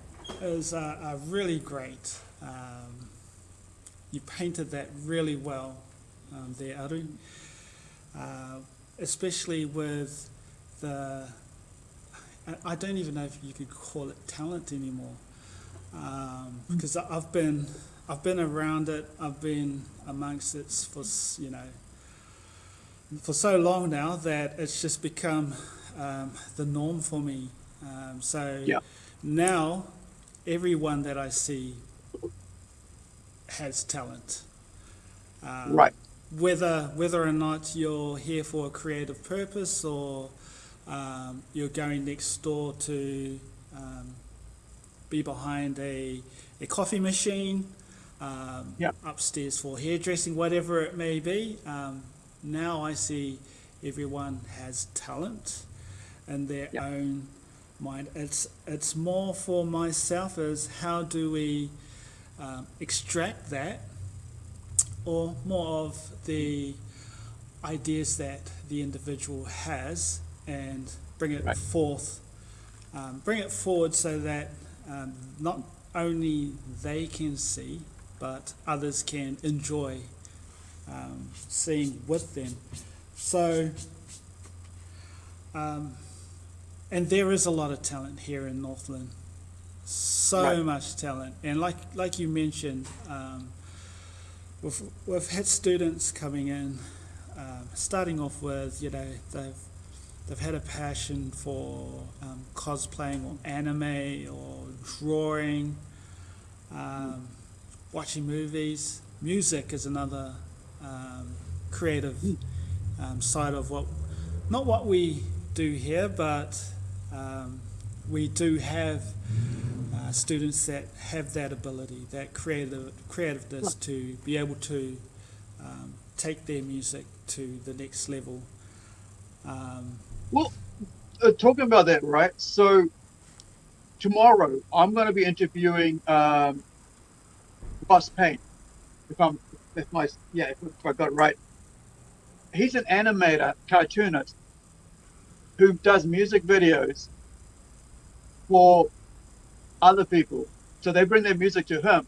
Speaker 2: is a, uh, really great. Um, you painted that really well um, there, Aru. Uh, especially with the, I- don't even know if you could call it talent anymore. Um, because I- I've been, I've been around it. I've been amongst it for you know, for so long now that it's just become um, the norm for me. Um, so
Speaker 1: Yeah.
Speaker 2: now everyone that I see has talent. Um,
Speaker 1: Right.
Speaker 2: Whether whether or not you're here for a creative purpose or um, you're going next door to um, be behind a, a coffee machine, um,
Speaker 1: Yeah.
Speaker 2: upstairs for hairdressing, whatever it may be. Um, now I see everyone has talent in their
Speaker 1: Yeah.
Speaker 2: own mind. It's it's more for myself as how do we um, extract that, or more of the ideas that the individual has and bring it
Speaker 1: Right.
Speaker 2: forth, um, bring it forward so that um, not only they can see, but others can enjoy um, seeing with them. So, um, and there is a lot of talent here in Northland. So
Speaker 1: Right.
Speaker 2: much talent, and like like you mentioned, um, we've we've had students coming in, um, starting off with you know they've they've had a passion for um, cosplaying or anime or drawing, um, watching movies. Music is another um, creative um, side of what, not what we do here, but um, we do have uh, students that have that ability, that creative creativeness to be able to um, take their music to the next level. Um,
Speaker 1: Well, uh, talking about that, right? So tomorrow I'm going to be interviewing um, Ross Payne. If I'm, if my, yeah, if, if I got it right. He's an animator, cartoonist, who does music videos for other people. So they bring their music to him.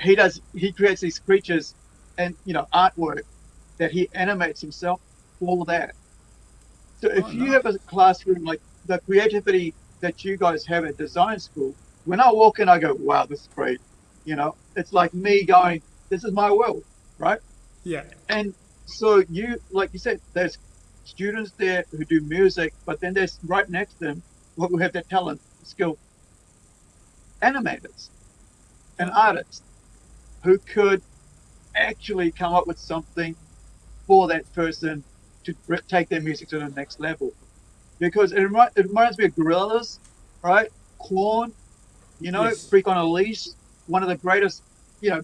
Speaker 1: He does. He creates these creatures and you know artwork that he animates himself for that. So if
Speaker 2: Oh,
Speaker 1: you
Speaker 2: nice.
Speaker 1: have a classroom like the creativity that you guys have at design school, when I walk in, I go, "Wow, this is great." You know, it's like me going, "This is my world," right?
Speaker 2: Yeah.
Speaker 1: And so you, like you said, there's students there who do music, but then there's right next to them who have that talent, skill, animators and artists who could actually come up with something for that person to take their music to the next level. Because it, remi- it reminds me of Gorillaz, right? Korn, you know,
Speaker 2: Yes.
Speaker 1: Freak on a Leash, one of the greatest, you know,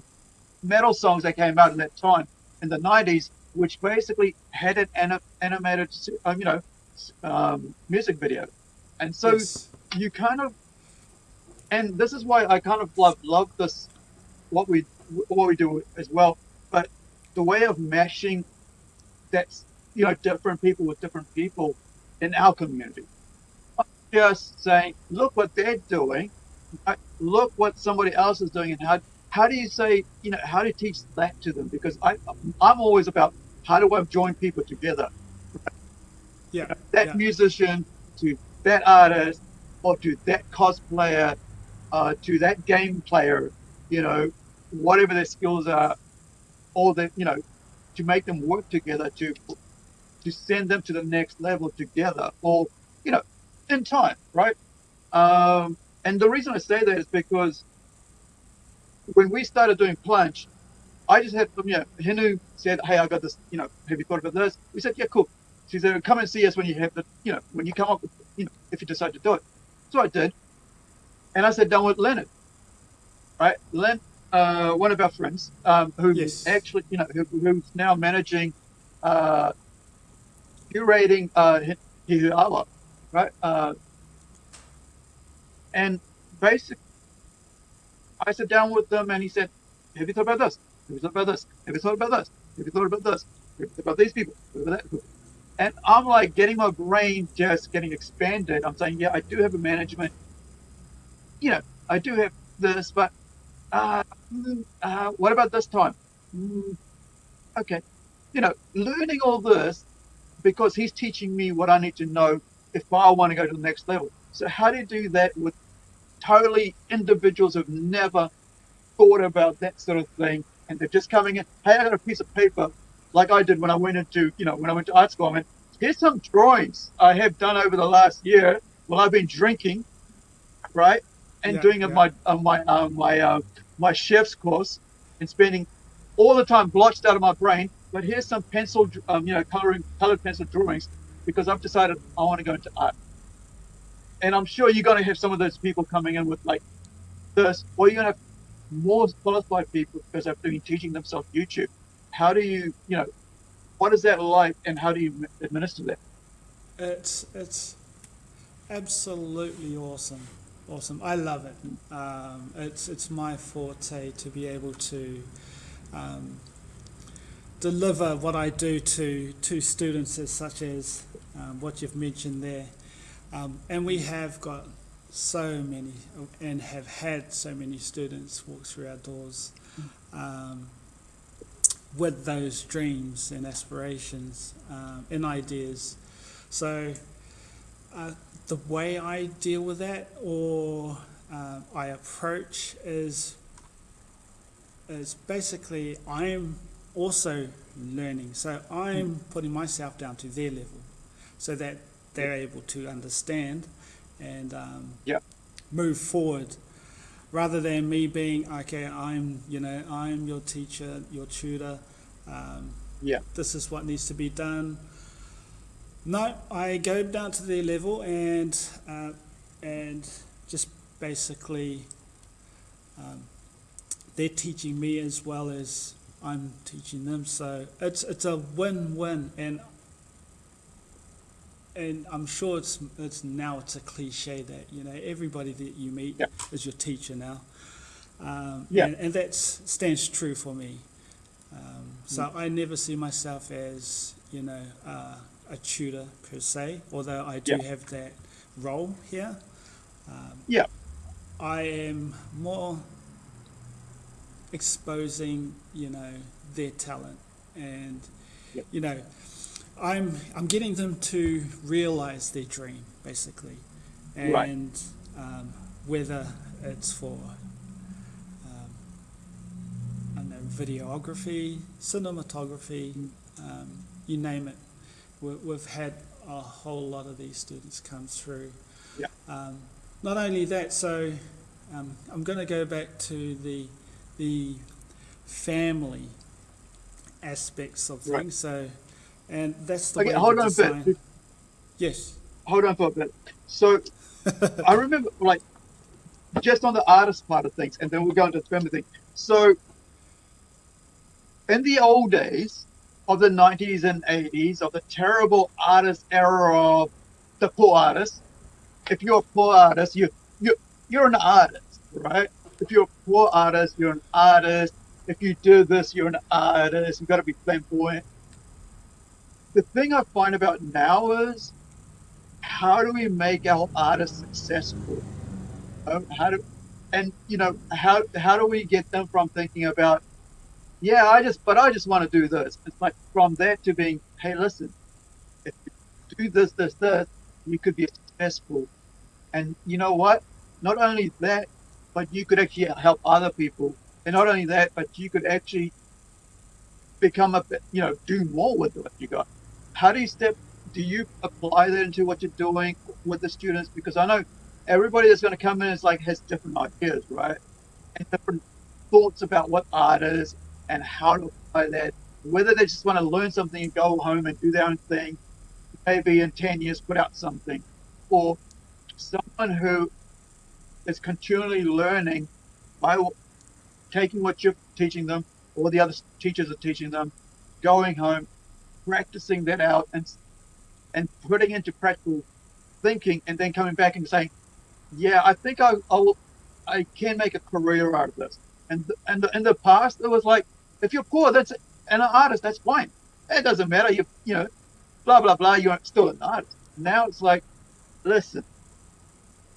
Speaker 1: metal songs that came out in that time in the 90s, which basically had an anim- animated, um, you know, um, music video. And so
Speaker 2: yes.
Speaker 1: you kind of, and this is why I kind of love love this, what we what we do as well. But the way of mashing, that's you know different people with different people in our community. Not Just saying, look what they're doing, look what somebody else is doing, and how how do you say you know how do you teach that to them? Because I I'm always about how do I join people together
Speaker 2: Yeah.
Speaker 1: that
Speaker 2: yeah.
Speaker 1: musician to that artist or to that cosplayer uh, to that game player you know whatever their skills are or that you know to make them work together to to send them to the next level together or you know in time right um, and the reason i say that is because when we started doing plunge i just had you know hinu said hey i got this you know have you thought about this we said yeah cool she said, "Come and see us when you have the, you know, when you come up with, you know, if you decide to do it." So I did, and I sat down with Leonard, right? Len, uh, one of our friends, um, who
Speaker 2: Yes.
Speaker 1: actually, you know, who, who's now managing, uh, curating uh, Hi- Hihiaua, right? Uh, and basically, I sat down with them, and he said, "Have you thought about this? Have you thought about this? Have you thought about this? Have you thought about this? Have you thought about these people? About that?" And I'm like getting my brain just getting expanded. I'm saying, yeah, I do have a management. You know, I do have this, but uh, mm, uh, what about this time? Mm, okay. You know, learning all this because he's teaching me what I need to know if I want to go to the next level. So how do you do that with totally individuals who've never thought about that sort of thing and they're just coming in, hey, I got a piece of paper like I did when I went into, you know, when I went to art school. I went, here's some drawings I have done over the last year while I've been drinking, right, and
Speaker 2: Yeah,
Speaker 1: doing
Speaker 2: yeah.
Speaker 1: my uh, my uh, my uh, my chef's course and spending all the time blotched out of my brain. But here's some pencil, um, you know, coloring colored pencil drawings because I've decided I want to go into art. And I'm sure you're going to have some of those people coming in with like this, or you're going to have more qualified people because they've been teaching themselves YouTube. How do you, you know, what is that like, and how do you administer that?
Speaker 2: It's it's absolutely awesome, awesome. I love it. Um, it's it's my forte to be able to um, deliver what I do to to students as such as um, what you've mentioned there, um, and we have got so many and have had so many students walk through our doors. Um, with those dreams and aspirations um, and ideas. So, uh, the way I deal with that or uh, I approach is is basically I'm also learning. So I'm putting myself down to their level, so that they're able to understand and um,
Speaker 1: Yep.
Speaker 2: move forward. Rather than me being okay, I'm you know I'm your teacher, your tutor. Um,
Speaker 1: Yeah.
Speaker 2: This is what needs to be done. No, I go down to their level and uh, and just basically um, they're teaching me as well as I'm teaching them. So it's it's a win-win, and and I'm sure it's it's now it's a cliche that you know everybody that you meet
Speaker 1: Yeah.
Speaker 2: is your teacher now. Um,
Speaker 1: Yeah.
Speaker 2: and, and that stands true for me. Um, so I never see myself as you know uh, a tutor per se, although I do
Speaker 1: Yeah.
Speaker 2: have that role here. Um,
Speaker 1: Yeah.
Speaker 2: I am more exposing, you know, their talent, and
Speaker 1: Yep.
Speaker 2: you know, I'm I'm getting them to realize their dream basically, and
Speaker 1: Right.
Speaker 2: um, whether it's for um, I know videography, cinematography, um, you name it. We, we've had a whole lot of these students come through.
Speaker 1: Yeah.
Speaker 2: Um, not only that, so um, I'm going to go back to the the family aspects of
Speaker 1: Right.
Speaker 2: things. So, and that's the
Speaker 1: Okay,
Speaker 2: way
Speaker 1: hold on a
Speaker 2: design.
Speaker 1: bit.
Speaker 2: Yes.
Speaker 1: Hold on for a bit. So I remember, like, just on the artist part of things, and then we'll go into the family thing. So in the old days of the 90s and 80s, of the terrible artist era of the poor artist, if you're a poor artist, you you you're an artist, right? If you're a poor artist, you're an artist. If you do this, you're an artist. You've got to be flamboyant. The thing I find about now is how do we make our artists successful? Um, how do, and you know, how how do we get them from thinking about, yeah, I just, but I just want to do this. It's like from that to being, hey, listen, if you do this, this, this, you could be successful. And you know what? Not only that, but you could actually help other people. And not only that, but you could actually become a, you know, do more with what you got. How do you step? Do you apply that into what you're doing with the students? Because I know everybody that's going to come in is like has different ideas, right? And different thoughts about what art is and how to apply that. Whether they just want to learn something and go home and do their own thing, maybe in 10 years put out something, or someone who is continually learning by taking what you're teaching them or the other teachers are teaching them, going home, practicing that out and and putting into practical thinking, and then coming back and saying, "Yeah, I think I I, will, I can make a career out of this." And th- and in the past, it was like, if you're poor, that's and an artist, that's fine. It doesn't matter. You you know, blah blah blah. You're still an artist. Now it's like, listen,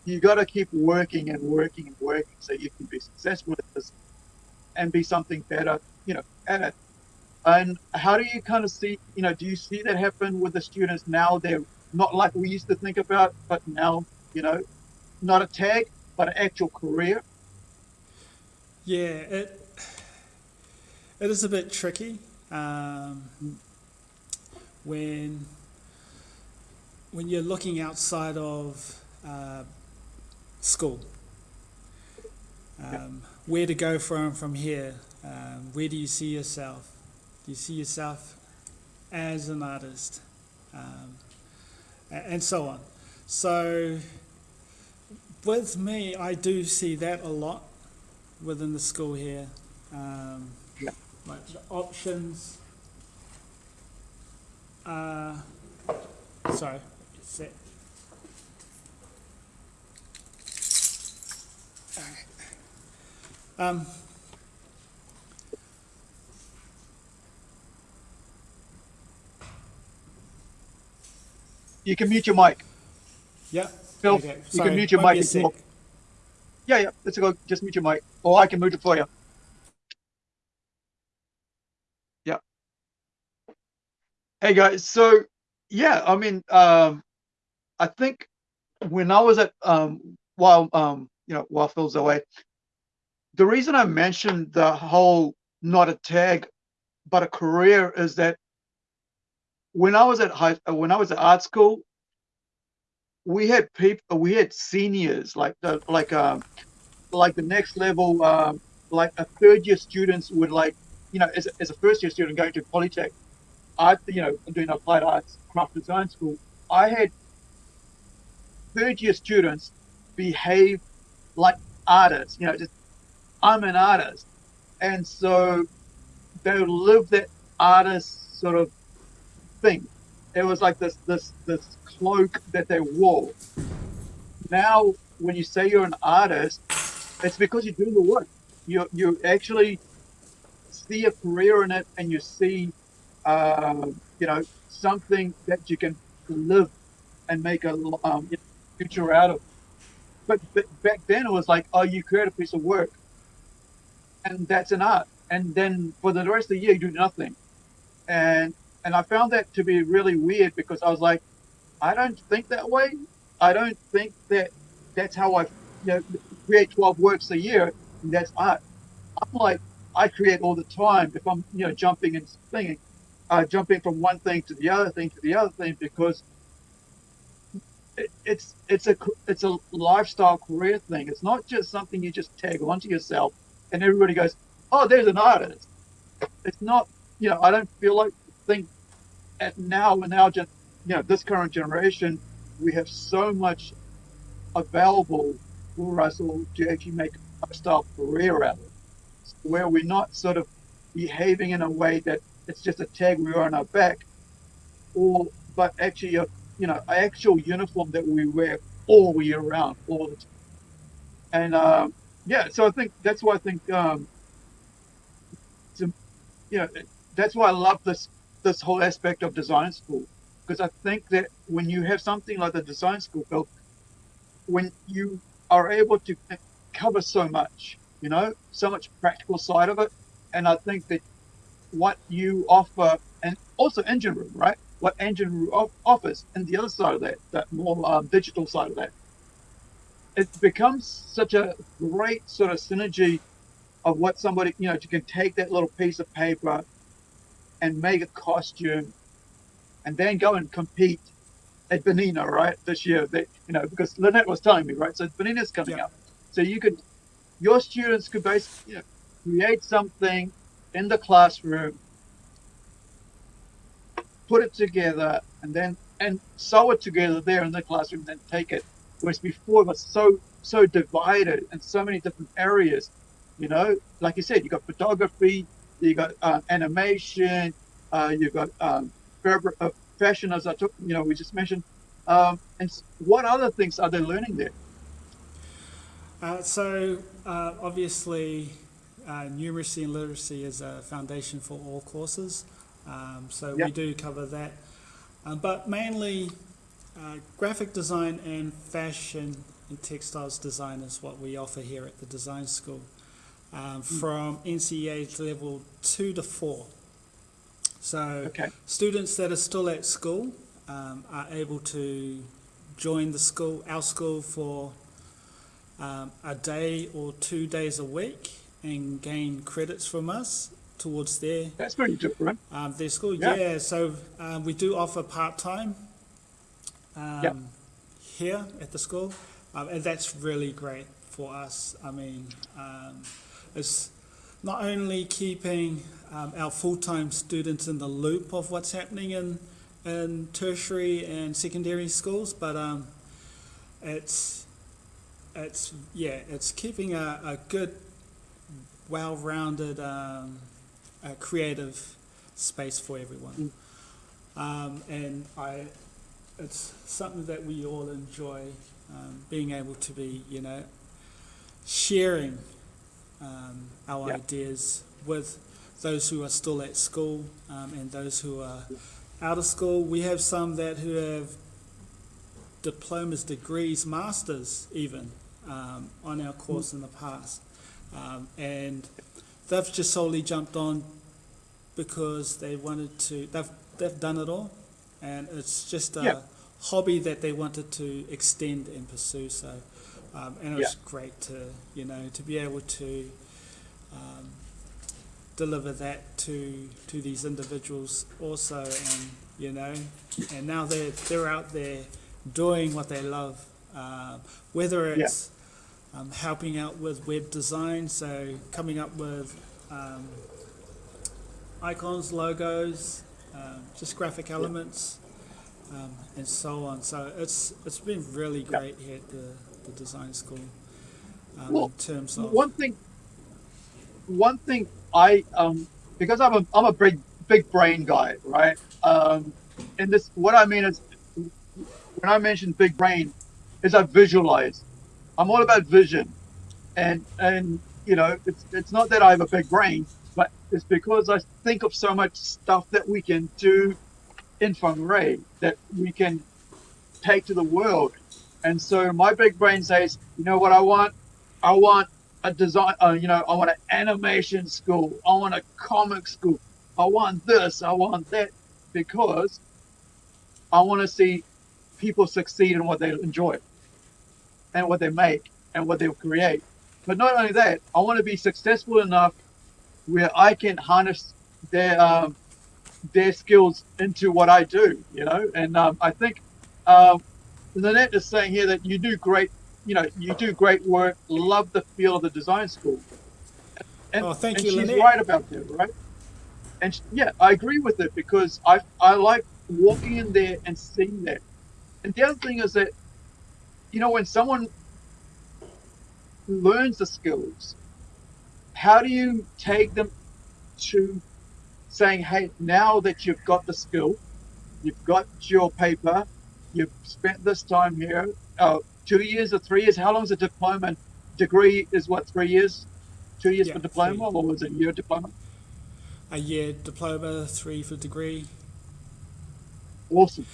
Speaker 1: you got to keep working and working and working so you can be successful at this and be something better, you know, at it. And how do you kind of see, you know, do you see that happen with the students now? They're not like we used to think about, but now, you know, not a tag, but an actual career.
Speaker 2: Yeah, it it is a bit tricky um, when when you're looking outside of uh, school. Um, where to go from from here? Um, where do you see yourself? You see yourself as an artist, um, and so on. So with me, I do see that a lot within the school here. Um. Like the options. Uh, sorry, set. Alright. Um,
Speaker 1: You can mute your mic.
Speaker 2: yeah.
Speaker 1: Phil,
Speaker 2: okay,
Speaker 1: you
Speaker 2: sorry,
Speaker 1: can mute your
Speaker 2: won't
Speaker 1: mic and talk. Yeah, yeah. Let's go. Just mute your mic, or I can mute it for you. Yeah. Hey guys. So yeah, I mean, um, I think when I was at um, while um, you know, while Phil's away, the reason I mentioned the whole not a tag but a career is that when I was at high, uh, when I was at art school, we had people, we had seniors like the like um like the next level, um, like a third year students would like, you know, as a, as a first year student going to Polytech, I you know doing applied arts craft design school, I had third year students behave like artists, you know, just I'm an artist, and so they live that artist sort of thing. It was like this this this cloak that they wore. Now, when you say you're an artist, it's because you're doing the work. You you actually see a career in it, and you see, uh, you know, something that you can live and make a um, future out of. But, but back then, it was like, oh, you create a piece of work, and that's an art. And then for the rest of the year, you do nothing. And and I found that to be really weird because I was like, I don't think that way. I don't think that that's how I, you know, create 12 works a year. And that's art. I'm like, I create all the time if I'm, you know, jumping and thinking, uh, jumping from one thing to the other thing to the other thing because it, it's it's a it's a lifestyle career thing. It's not just something you just tag onto yourself and everybody goes, oh, there's an artist. It's not, you know, I don't feel like think at now in our gen, you know, this current generation, we have so much available for us all to actually make a lifestyle career out of where we're not sort of behaving in a way that it's just a tag we wear on our back, or but actually a you know an actual uniform that we wear all year round, all the time. And um, yeah, so I think that's why I think um, to, you know that's why I love this this whole aspect of design school because I think that when you have something like the design school, built, when you are able to cover so much, you know, so much practical side of it, and I think that what you offer, and also engine room, right? What engine room offers, and the other side of that, that more um, digital side of that, it becomes such a great sort of synergy of what somebody, you know, you can take that little piece of paper and make a costume and then go and compete at Benina, right, this year. That you know, because Lynette was telling me, right? So Benina's coming yeah. up. So you could your students could basically you know, create something in the classroom, put it together, and then and sew it together there in the classroom, then take it. Whereas before it was so so divided in so many different areas. You know, like you said, you got photography, you got uh, animation, uh, you got um, uh, fashion, as I took, you know, we just mentioned. Um, and what other things are they learning there?
Speaker 2: Uh, so uh, obviously, uh, numeracy and literacy is a foundation for all courses. Um, so yep. we do cover that, um, but mainly uh, graphic design and fashion and textiles design is what we offer here at the design school um, from NCEA level 2 to 4. So okay. students that are still at school um, are able to join the school, our school for um, a day or two days a week and gain credits from us towards their
Speaker 1: that's pretty different
Speaker 2: um, their school yeah, yeah so um, we do offer part-time um, yep. here at the school um, and that's really great for us I mean it's not only keeping um, our full-time students in the loop of what's happening in, in tertiary and secondary schools, but um, it's, it's, yeah, it's keeping a, a good, well-rounded, um, creative space for everyone. Um, and I, it's something that we all enjoy, um, being able to be, you know, sharing um, our yep. ideas with those who are still at school um, and those who are out of school. We have some that who have diplomas, degrees, masters even um, on our course mm. in the past. Um, and they've just solely jumped on because they wanted to, they've, they've done it all. And it's just a hobby that they wanted to extend and pursue. So um, and it was yeah. great to, you know, to be able to um, deliver that to to these individuals also, and you know, and now they're they're out there doing what they love, uh, whether it's yeah. um, helping out with web design, so coming up with um, icons, logos, um, just graphic elements, um, and so on. So it's it's been really great yeah. here at the the design school um, well, in terms of
Speaker 1: one thing one thing I um because I'm a I'm a big big brain guy right? Um and this what I mean is when I mention big brain is I visualize. I'm all about vision. And and you know it's it's not that I have a big brain but it's because I think of so much stuff that we can do in Whangarei that we can take to the world and so my big brain says, you know what I want? I want a design, uh, you know, I want an animation school. I want a comic school. I want this. I want that. because I want to see people succeed in what they enjoy and what they make and what they create. But not only that, I want to be successful enough where I can harness their um, their skills into what I do, you know. And um, I think um, Lynette is saying here that you do great, you know, you do great work. Love the feel of the design school. And,
Speaker 2: Oh, thank
Speaker 1: and
Speaker 2: you,
Speaker 1: she's
Speaker 2: Lynette.
Speaker 1: right about that, right? And sh- yeah, I agree with it because I I like walking in there and seeing that. And the other thing is that, you know, when someone learns the skills, how do you take them to saying, hey, now that you've got the skill, you've got your paper, you've spent this time here, uh, two years or three years, how long is a diploma? Degree is what, three years? Two years
Speaker 2: Yeah,
Speaker 1: for diploma,
Speaker 2: three.
Speaker 1: or was it a year diploma?
Speaker 2: A year diploma, three for degree.
Speaker 1: Awesome.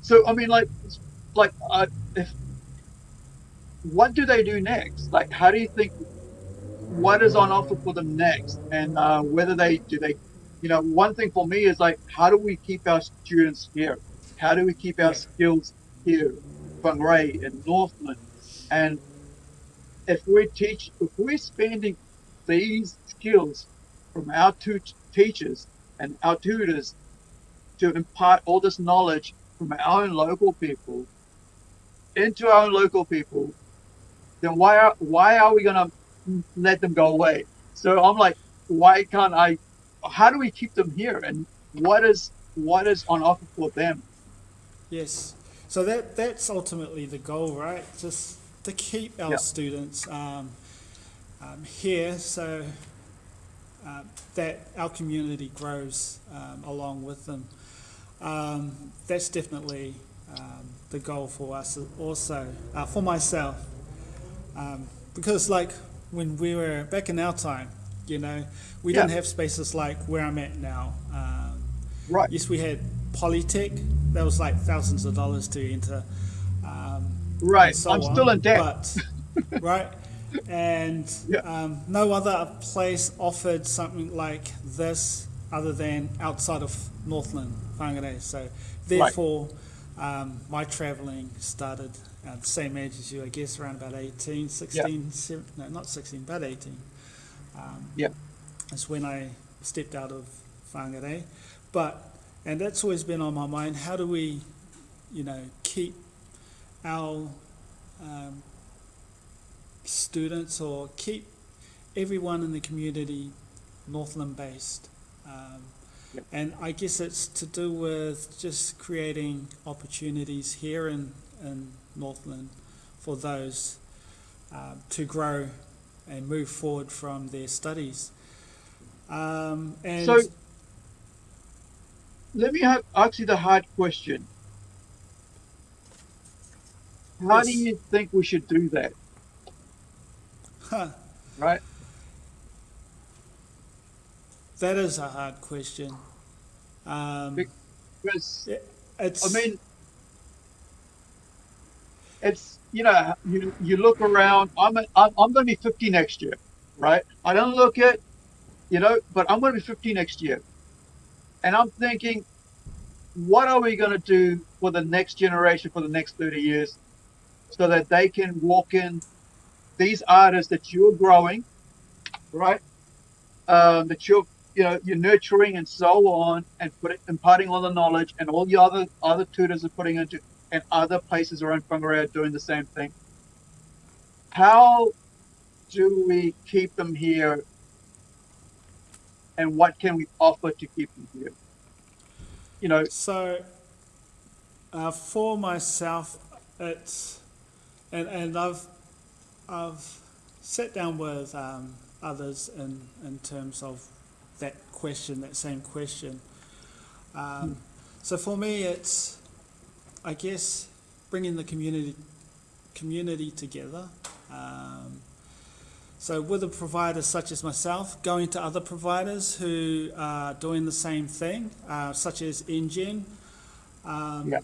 Speaker 1: So I mean, like, like, uh, if what do they do next? Like, how do you think? What is on offer for them next? And uh, whether they do they, you know, one thing for me is like, how do we keep our students here? How do we keep our skills here, Whangarei and Northland? And if we teach, if we're spending these skills from our two teachers and our tutors to impart all this knowledge from our own local people into our own local people, then why are why are we gonna let them go away? So I'm like, why can't I? How do we keep them here? And what is what is on offer for them?
Speaker 2: Yes. So that that's ultimately the goal, right? Just to keep our
Speaker 1: Yeah.
Speaker 2: students um, um, here, so uh, that our community grows um, along with them. Um, that's definitely um, the goal for us, also uh, for myself, um, because like when we were back in our time, you know, we didn't have spaces like where I'm at now. Um,
Speaker 1: Right.
Speaker 2: Yes, we had Polytech. That was like thousands of dollars to enter. Um,
Speaker 1: Right.
Speaker 2: so
Speaker 1: I'm
Speaker 2: on,
Speaker 1: still in debt.
Speaker 2: But, right? And
Speaker 1: Yeah.
Speaker 2: um, no other place offered something like this other than outside of Northland, Whangarei. So therefore, um, my travelling started at the same age as you, I guess, around about 18, 16, seven- no, not 16, but 18. Um,
Speaker 1: Yeah.
Speaker 2: That's when I stepped out of Whangarei. But, and that's always been on my mind, how do we, you know, keep our um, students or keep everyone in the community Northland based? Um,
Speaker 1: Yep.
Speaker 2: And I guess it's to do with just creating opportunities here in, in Northland for those um, to grow and move forward from their studies. Um, and
Speaker 1: So- Let me have, ask you the hard question. How do you think we should do that?
Speaker 2: huh,
Speaker 1: Right.
Speaker 2: that is a hard question. Um,
Speaker 1: Because
Speaker 2: it's,
Speaker 1: I mean, it's you know you you look around. I'm a, I'm, I'm going to be 50 next year, right? I don't look at, you know, but I'm going to be 50 next year, and I'm thinking, what are we going to do for the next generation for the next 30 years, so that they can walk in these artists that you're growing, right? Um, that you're you know you're nurturing and so on and put it, imparting all the knowledge and all the other other tutors are putting into and other places around Whangarei are doing the same thing. How do we keep them here and what can we offer to keep them here? You know,
Speaker 2: So, uh, for myself, it's and and I've I've sat down with um, others in in terms of that question, that same question. Um, so for me, it's I guess bringing the community community together. Um, so with a provider such as myself, going to other providers who are doing the same thing, uh, such as InGen, um,
Speaker 1: Yeah.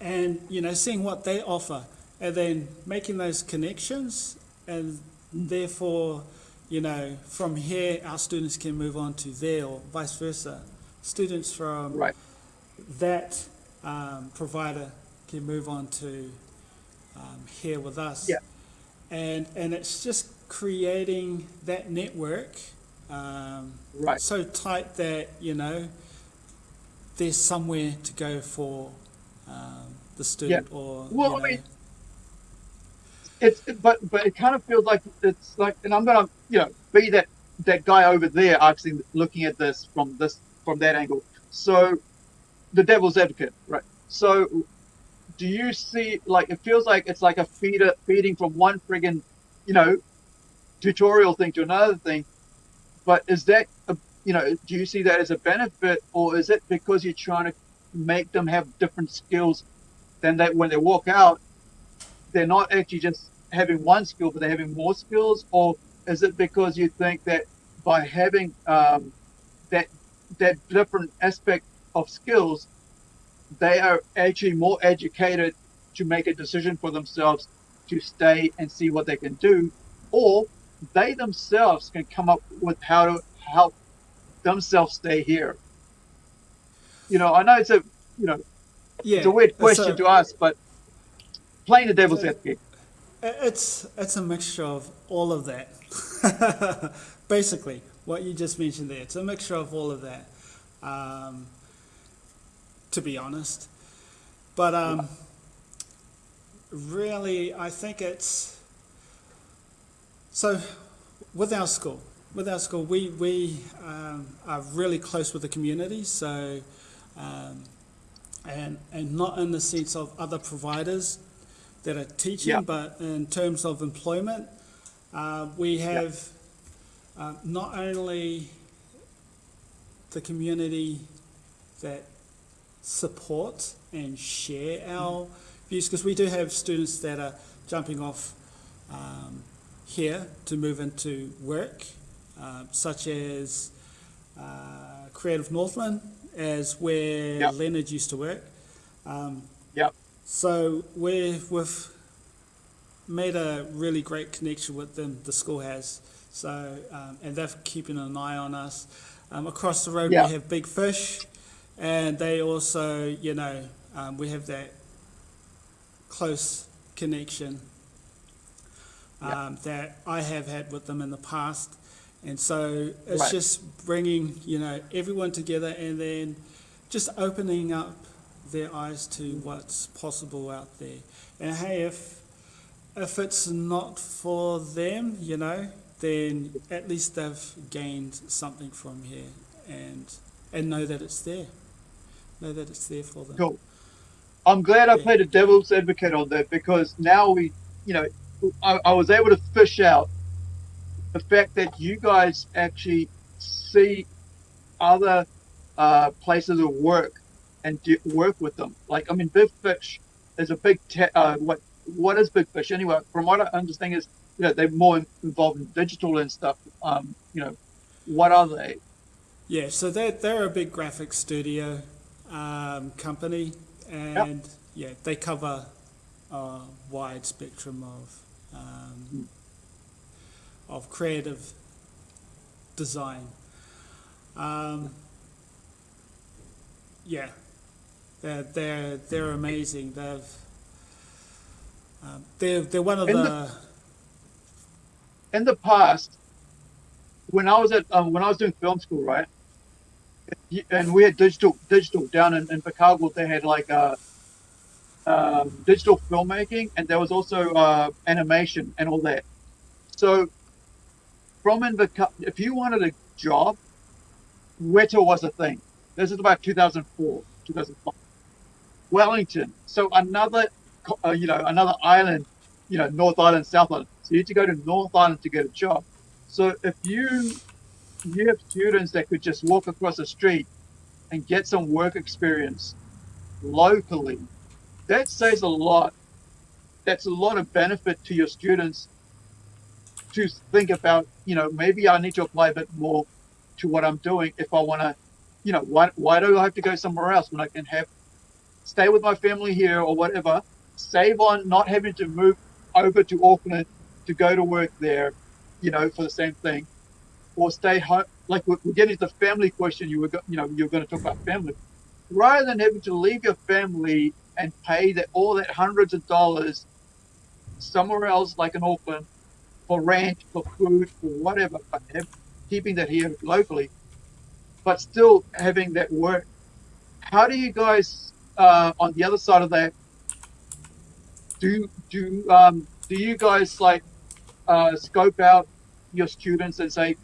Speaker 2: and you know seeing what they offer, and then making those connections, and therefore, you know, from here our students can move on to there or vice versa. Students from
Speaker 1: right.
Speaker 2: that um, provider can move on to um, here with us.
Speaker 1: Yeah.
Speaker 2: And, and it's just creating that network um,
Speaker 1: Right.
Speaker 2: so tight that, you know, there's somewhere to go for um, the student or,
Speaker 1: Well,
Speaker 2: you
Speaker 1: I mean, it's but but it kind of feels like it's like, and I'm gonna you know be that that guy over there actually looking at this from this from that angle. So the devil's advocate, right? So do you see like it feels like it's like a feeder feeding from one friggin' you know tutorial thing to another thing, but is that a, you know do you see that as a benefit or is it because you're trying to make them have different skills than that when they walk out they're not actually just having one skill, but they're having more skills, or is it because you think that by having um, that that different aspect of skills, they are actually more educated to make a decision for themselves to stay and see what they can do, or they themselves can come up with how to help themselves stay here. You know, I know it's a you know
Speaker 2: yeah,
Speaker 1: it's a weird question
Speaker 2: a-
Speaker 1: to ask, but playing the devil's
Speaker 2: So-
Speaker 1: advocate.
Speaker 2: It's it's a mixture of all of that. Basically, what you just mentioned there, it's a mixture of all of that. Um, to be honest, but um, really, I think it's so with our school. With our school, we we um, are really close with the community. So. Um, and, and not in the sense of other providers that are teaching,
Speaker 1: Yeah.
Speaker 2: but in terms of employment, uh, we
Speaker 1: Yeah.
Speaker 2: have uh, not only the community that support and share our views, because we do have students that are jumping off um, here to move into work, uh, such as uh, Creative Northland, as where
Speaker 1: Yep.
Speaker 2: Leonard used to work. Um,
Speaker 1: Yep.
Speaker 2: so we we've made a really great connection with them. The school has so, um, and they're keeping an eye on us. Um, across the road,
Speaker 1: Yeah.
Speaker 2: we have Big Fish, and they also, you know, um, we have that close connection
Speaker 1: Yeah.
Speaker 2: um, that I have had with them in the past. And so it's
Speaker 1: Right.
Speaker 2: just bringing, you know, everyone together and then just opening up their eyes to what's possible out there. And hey, if if it's not for them, you know, then at least they've gained something from here and and know that it's there. Know that it's there for them.
Speaker 1: Cool. I'm glad I played a devil's advocate on that because now we, you know, I, I was able to fish out the fact that you guys actually see other uh, places of work and do, work with them. Like, I mean, Big Fish is a big, uh, what what is Big Fish anyway? From what I understand is, you know, they're more involved in digital and stuff. Um, you know, what are they?
Speaker 2: Yeah, so they're, they're a big graphic studio um, company, and yeah, they cover a wide spectrum of um, of creative design. Um, yeah, they're they're they're amazing. They've um, they're they're one of
Speaker 1: In
Speaker 2: the,
Speaker 1: the- in the past, when I was at um, when I was doing film school, right, and we had digital digital down in, in Chicago, they had like um, digital filmmaking, and there was also uh, animation and all that. So, from in the if you wanted a job, Weta was a thing. This is about 2004, 2005. Wellington, so another, uh, you know, another island you know, North Island, South Island. So you had to go to North Island to get a job. So if you you have students that could just walk across the street and get some work experience locally, that says a lot. That's a lot of benefit to your students to think about, you know, maybe I need to apply a bit more to what I'm doing if I want to, you know, why, why do I have to go somewhere else when I can have, stay with my family here or whatever, save on not having to move over to Auckland to go to work there, you know, for the same thing, or stay home. Like we're, getting to the family question. You were, you know, you're going to talk about family. rather than having to leave your family and pay that all that hundreds of dollars somewhere else, like in Auckland, for rent, for food, for whatever, but keeping that here locally, but still having that work. How do you guys, uh, on the other side of that, do do um, do you guys like uh, scope out your students and say,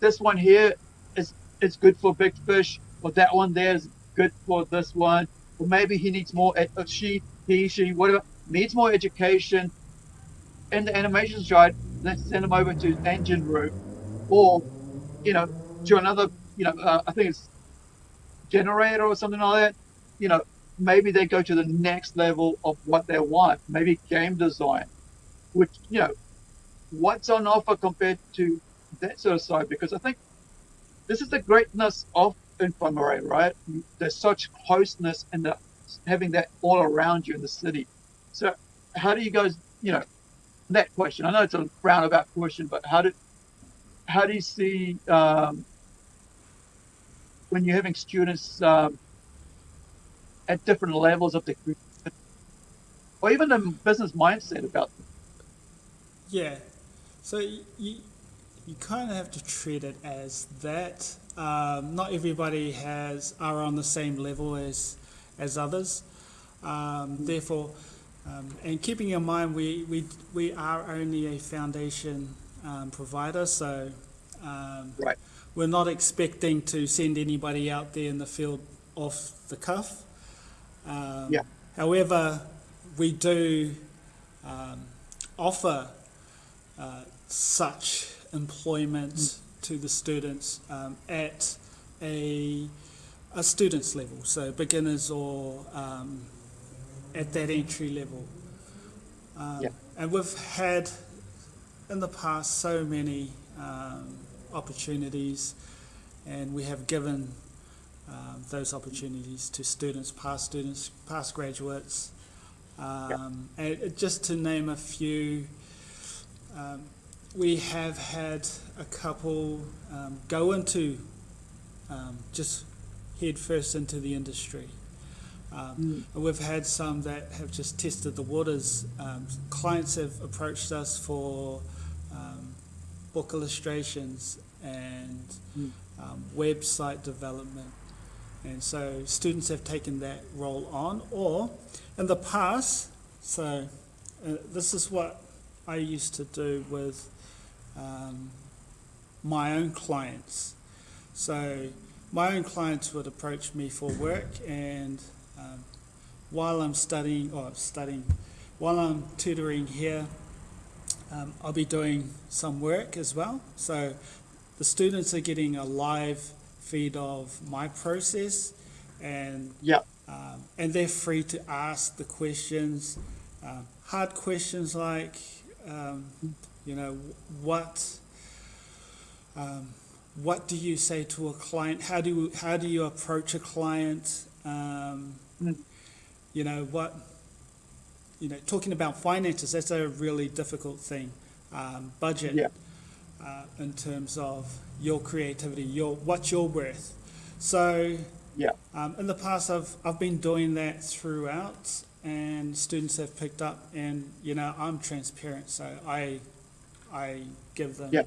Speaker 1: this one here is is good for big fish, or that one there is good for this one, or maybe he needs more, ed- uh, she, he, she, whatever, needs more education. In the animation side, let's send them over to engine room, or, you know, to another, you know, uh, I think it's generator or something like that, you know, maybe they go to the next level of what they want, maybe game design, which, you know, what's on offer compared to that sort of side, because I think this is the greatness of infirmary, right? There's such closeness and the, having that all around you in the city. So how do you guys, you know, that question? I know it's a roundabout question, but how do how do you see um, when you're having students um, at different levels of the or even the business mindset about them?
Speaker 2: Yeah. So you, you, you kind of have to treat it as that. Um, not everybody has are on the same level as as others. Um, therefore, um, and keeping in mind we, we, we are only a foundation um, provider, so um,
Speaker 1: Right.
Speaker 2: we're not expecting to send anybody out there in the field off the cuff.
Speaker 1: Yeah.
Speaker 2: However, we do offer uh, such employment to the students um, at a, a student's level, so beginners or um, at that entry level. Um,
Speaker 1: Yeah.
Speaker 2: And we've had in the past so many um, opportunities, and we have given um, those opportunities to students, past students, past graduates. Um, and just to name a few, um, we have had a couple um, go into um, just head first into the industry. Um, and we've had some that have just tested the waters. Um, clients have approached us for um, book illustrations and
Speaker 1: Mm.
Speaker 2: um, website development. And so students have taken that role on, or in the past, so uh, this is what I used to do with um, my own clients. So my own clients would approach me for work, and um, while I'm studying, or studying, while I'm tutoring here, um, I'll be doing some work as well. So the students are getting a live feed of my process, and
Speaker 1: Yeah.
Speaker 2: um, and they're free to ask the questions, um, hard questions like, um, you know, what, um, what do you say to a client? How do you, how do you approach a client? Um,
Speaker 1: Mm.
Speaker 2: You know what, you know, talking about finances. That's a really difficult thing. Um, budget.
Speaker 1: Yeah.
Speaker 2: Uh, in terms of your creativity, your what's your worth. So
Speaker 1: Yeah.
Speaker 2: um, in the past, I've, I've been doing that throughout, and students have picked up, and you know, I'm transparent, so I, I give them
Speaker 1: Yeah.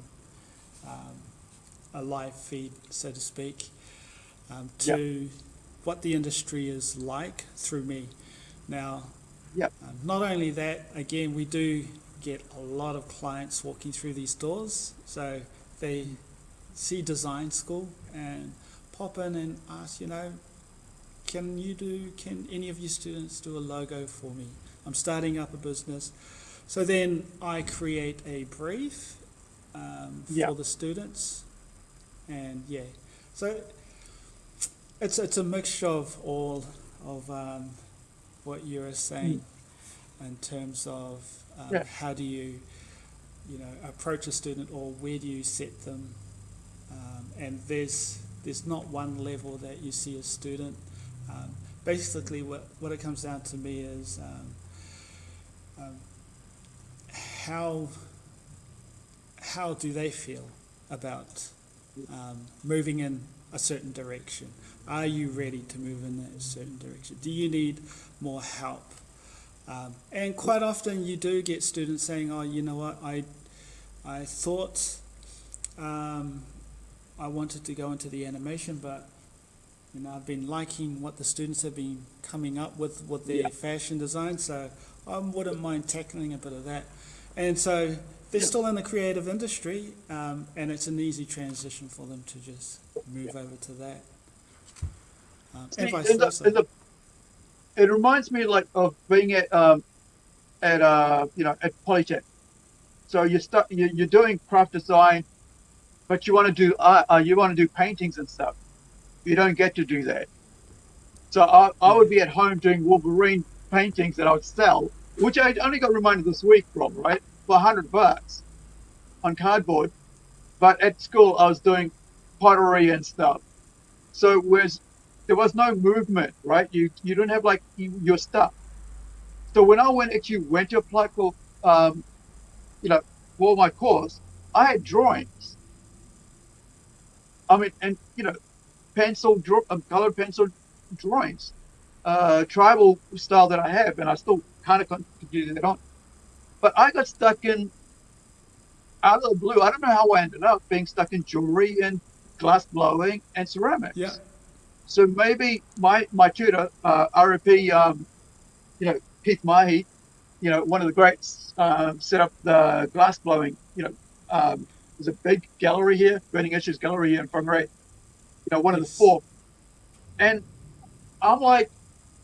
Speaker 2: um, a live feed, so to speak, um, to what the industry is like through me. Now,
Speaker 1: Yeah.
Speaker 2: um, not only that, again, we do get a lot of clients walking through these doors, so they see design school and pop in and ask, you know, can you do, can any of you students do a logo for me? I'm starting up a business. So then I create a brief um,
Speaker 1: Yeah.
Speaker 2: for the students, and yeah, so it's it's a mixture of all of um, what you were saying in terms of um,
Speaker 1: Yeah.
Speaker 2: how do you, you know, approach a student or where do you set them, um, and there's there's not one level that you see a student. Um, basically, what what it comes down to me is um, um, how how do they feel about um, moving in a certain direction? Are you ready to move in that certain direction? Do you need more help? Um, and quite often you do get students saying, "Oh, you know what? I, I thought um, I wanted to go into the animation, but you know I've been liking what the students have been coming up with with their
Speaker 1: Yeah.
Speaker 2: fashion design, so I wouldn't mind tackling a bit of that." And so they're still in the creative industry, um, and it's an easy transition for them to just move over to that. Um, and
Speaker 1: See,
Speaker 2: vice versa.
Speaker 1: it reminds me like of being at um, at uh, you know at Polytech. So you start you, you're doing craft design, but you want to do art, uh, you want to do paintings and stuff. You don't get to do that. So I, I would be at home doing Wolverine paintings that I would sell, which I only got reminded this week from right for a hundred bucks on cardboard. But at school I was doing pottery and stuff. So whereas there was no movement, right? You you don't have like you, your stuff. So when I went actually went to apply for, um, you know, for my course, I had drawings. I mean, and you know, pencil draw, um, colored pencil drawings, uh, tribal style that I have, and I still kind of continue that on. But I got stuck in out of the blue. I don't know how I ended up being stuck in jewelry and glass blowing and ceramics.
Speaker 2: yeah,
Speaker 1: So maybe my my tutor, uh, RFP, um, you know, Keith Mahi, you know, one of the greats, um, set up the glass blowing. You know, um, there's a big gallery here, Burning Issues Gallery here in Whangarei. You know, one of the four. And I'm like,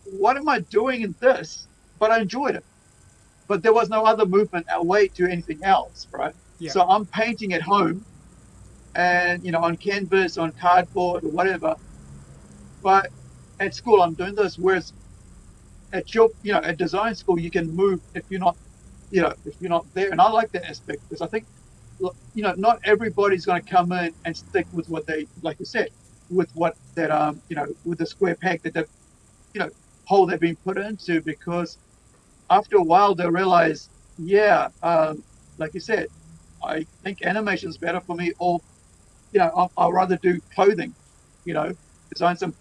Speaker 1: what am I doing in this? But I enjoyed it. But there was no other movement away to anything else, right?
Speaker 2: yeah.
Speaker 1: So I'm painting at home, and you know, on canvas, on cardboard, or whatever. But at school, I'm doing this. Whereas at your, you know, at design school, you can move if you're not, you know, if you're not there. And I like that aspect because I think, you know, not everybody's going to come in and stick with what they, like you said, with what that, um, you know, with the square peg that they've, you know, hole they've been put into because after a while they realize, yeah, um, like you said, I think animation is better for me, or you know, I'll, I'll rather do clothing, you know, design some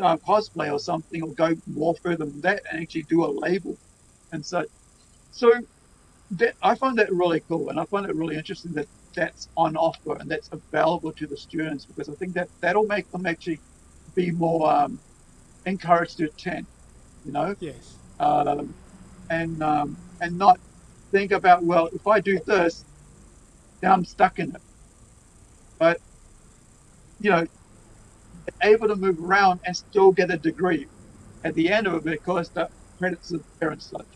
Speaker 1: uh, cosplay or something, or go more further than that and actually do a label and such. So that I find that really cool, and I find it really interesting that that's on offer and that's available to the students because I think that that'll make them actually be more um, encouraged to attend, you know
Speaker 2: yes.
Speaker 1: um, and um, and not think about well if I do this then I'm stuck in it. But you know able to move around and still get a degree at the end of it because the credits are there and such.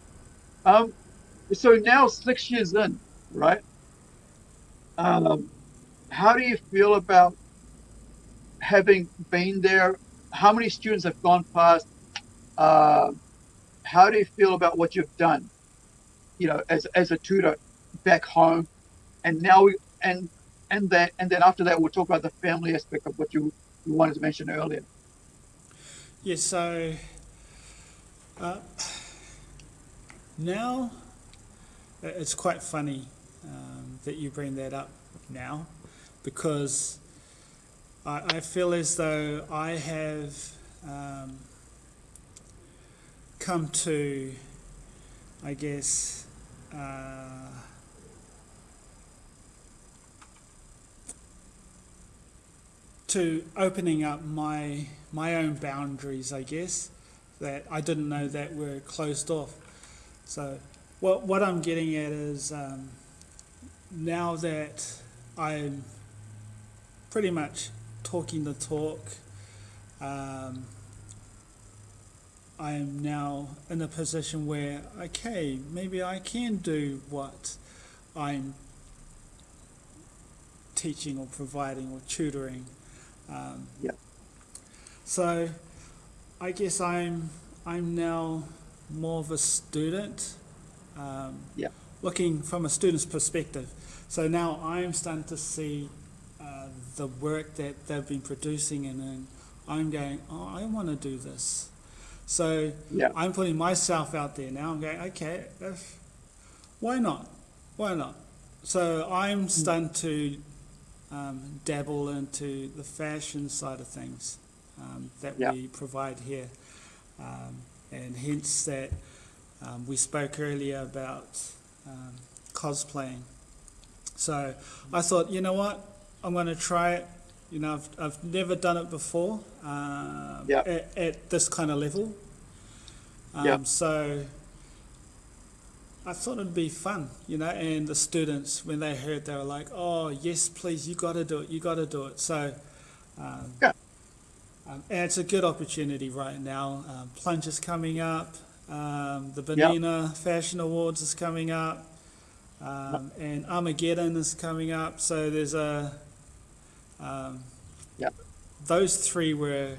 Speaker 1: Um, so now six years in right? Um, how do you feel about having been there? How many students have gone past uh, how do you feel about what you've done you know as as a tutor back home? And now we and and that and then after that we'll talk about the family aspect of what you, you wanted to mention earlier.
Speaker 2: Yeah, so uh, now it's quite funny um, that you bring that up now because I, I feel as though I have um, come to, I guess, uh, to opening up my my own boundaries, I guess, that I didn't know that were closed off. So, what what I'm getting at is um, now that I'm pretty much talking the talk, um, I am now in a position where okay, maybe I can do what I'm teaching or providing or tutoring. Um,
Speaker 1: Yeah.
Speaker 2: So, I guess I'm I'm now more of a student. Um,
Speaker 1: Yeah.
Speaker 2: Looking from a student's perspective. So now I'm starting to see uh, the work that they've been producing, and then I'm going, oh, I want to do this. So
Speaker 1: yeah
Speaker 2: I'm putting myself out there now. I'm going, okay, if, why not? Why not? So I'm starting to um, dabble into the fashion side of things um, that
Speaker 1: Yeah.
Speaker 2: we provide here. Um, and hence that um, we spoke earlier about um, cosplaying. So I thought, you know what, I'm going to try it. You know, I've, I've never done it before um,
Speaker 1: Yeah.
Speaker 2: at, at this kind of level. Um,
Speaker 1: Yeah.
Speaker 2: So I thought it'd be fun, you know, and the students, when they heard, they were like, oh, yes, please, you got to do it, you got to do it. So, um,
Speaker 1: Yeah.
Speaker 2: um, and it's a good opportunity right now. Um, Plunge is coming up, um, the. Benina Fashion Awards is coming up, um, and Armageddon is coming up. So there's a. Um,
Speaker 1: Yeah.
Speaker 2: Those three were.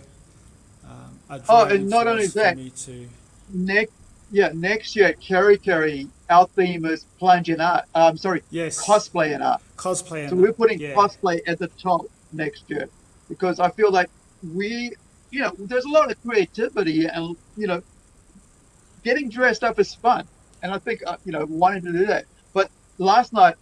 Speaker 2: Um, a
Speaker 1: Oh, and not only that,
Speaker 2: me to.
Speaker 1: Next, yeah, next year at Kerry Kerry, our theme is plunge in art. Um, sorry,
Speaker 2: Yes.
Speaker 1: cosplay in art.
Speaker 2: cosplay.
Speaker 1: So
Speaker 2: and-
Speaker 1: we're putting
Speaker 2: yeah.
Speaker 1: cosplay at the top next year because I feel like we, you know, there's a lot of creativity and you know, getting dressed up is fun, and I think uh, you know wanting to do that. But last night,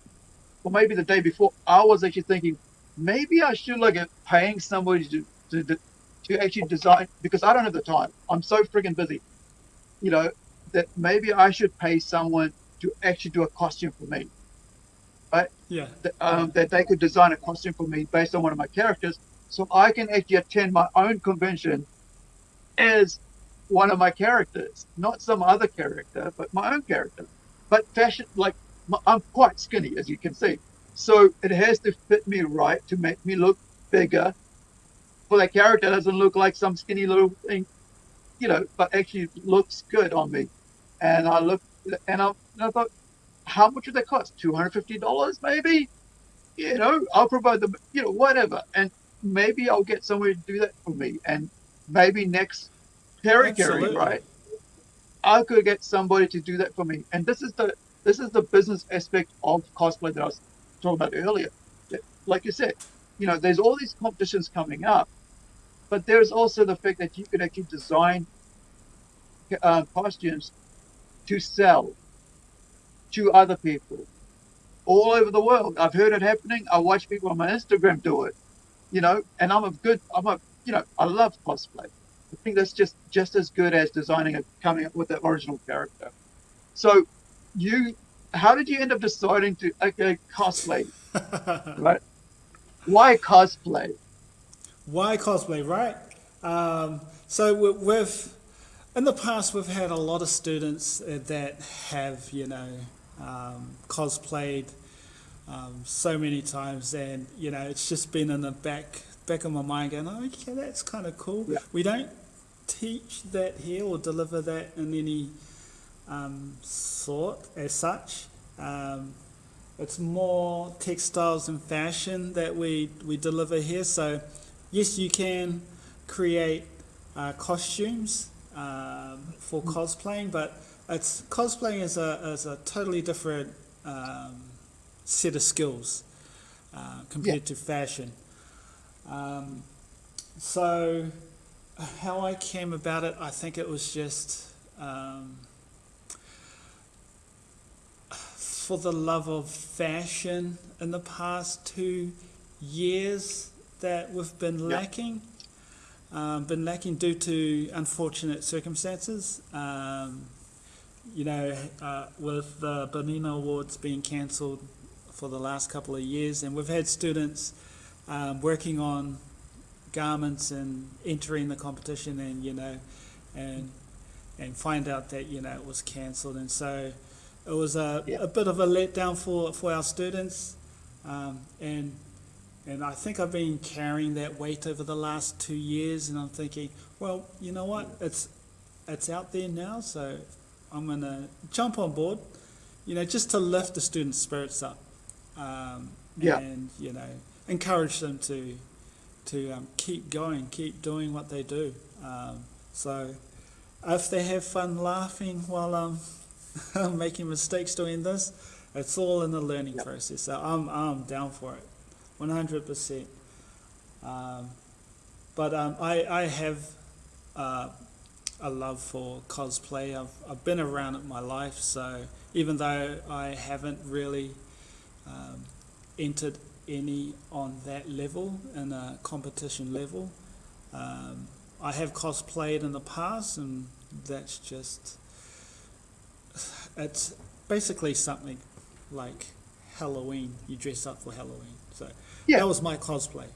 Speaker 1: or maybe the day before, I was actually thinking maybe I should look at paying somebody to to to, actually design because I don't have the time. I'm so freaking busy, you know, that maybe I should pay someone to actually do a costume for me
Speaker 2: right?
Speaker 1: Yeah. um, that they could design a costume for me based on one of my characters, so I can actually attend my own convention as one of my characters, not some other character, but my own character. But fashion, like my, I'm quite skinny, as you can see, so it has to fit me right to make me look bigger. For that character doesn't look like some skinny little thing, you know, but actually looks good on me. And I look, and I, and I thought, how much would that cost? Two hundred fifty dollars, maybe. You know, I'll provide the, you know, whatever, and maybe I'll get somebody to do that for me, and maybe next Perry Carry, right? I could get somebody to do that for me, and this is the this is the business aspect of cosplay that I was talking about earlier. Like you said, you know, there's all these competitions coming up, but there's also the fact that you could actually design uh, costumes to sell to other people all over the world. I've heard it happening. I watch people on my Instagram do it, you know, and I'm a good, I'm a, you know, I love cosplay. I think that's just just as good as designing it, coming up with the original character. So, you, how did you end up deciding to okay cosplay, right? Why cosplay?
Speaker 2: Why cosplay, right? Um, so we've, in the past, we've had a lot of students uh, that have, you know, um, cosplayed um, so many times, and you know, it's just been in the back back of my mind, going, "Oh, okay, that's kind of cool."
Speaker 1: Yeah.
Speaker 2: We don't teach that here or deliver that in any um, sort as such. Um, it's more textiles and fashion that we, we deliver here. So, yes, you can create uh, costumes um, for cosplaying, but it's cosplaying is a, is a totally different um, set of skills uh, compared to fashion. Um, so, how I came about it, I think it was just. Um, for the love of fashion in the past two years that we've been lacking. Um, been lacking due to unfortunate circumstances. Um, you know, uh, with the Bonina Awards being cancelled for the last couple of years, and we've had students um, working on garments and entering the competition, and you know, and and find out that you know it was cancelled, and so it was a,
Speaker 1: Yeah.
Speaker 2: a bit of a letdown for, for our students, um, and and I think I've been carrying that weight over the last two years, and I'm thinking, well, you know what, it's it's out there now, so I'm gonna jump on board, you know, just to lift the students' spirits up, um,
Speaker 1: Yeah.
Speaker 2: and you know, encourage them to to um, keep going, keep doing what they do. Um, so if they have fun laughing while I'm I'm making mistakes doing this. It's all in the learning
Speaker 1: Yep.
Speaker 2: process. So I'm I'm down for it, one hundred percent. Um, But um, I I have uh, a love for cosplay. I've I've been around it my life. So even though I haven't really um, entered any on that level, in a competition level. Um, I have cosplayed in the past, and that's just it's basically something like Halloween. You dress up for Halloween, so
Speaker 1: Yeah.
Speaker 2: that was my cosplay.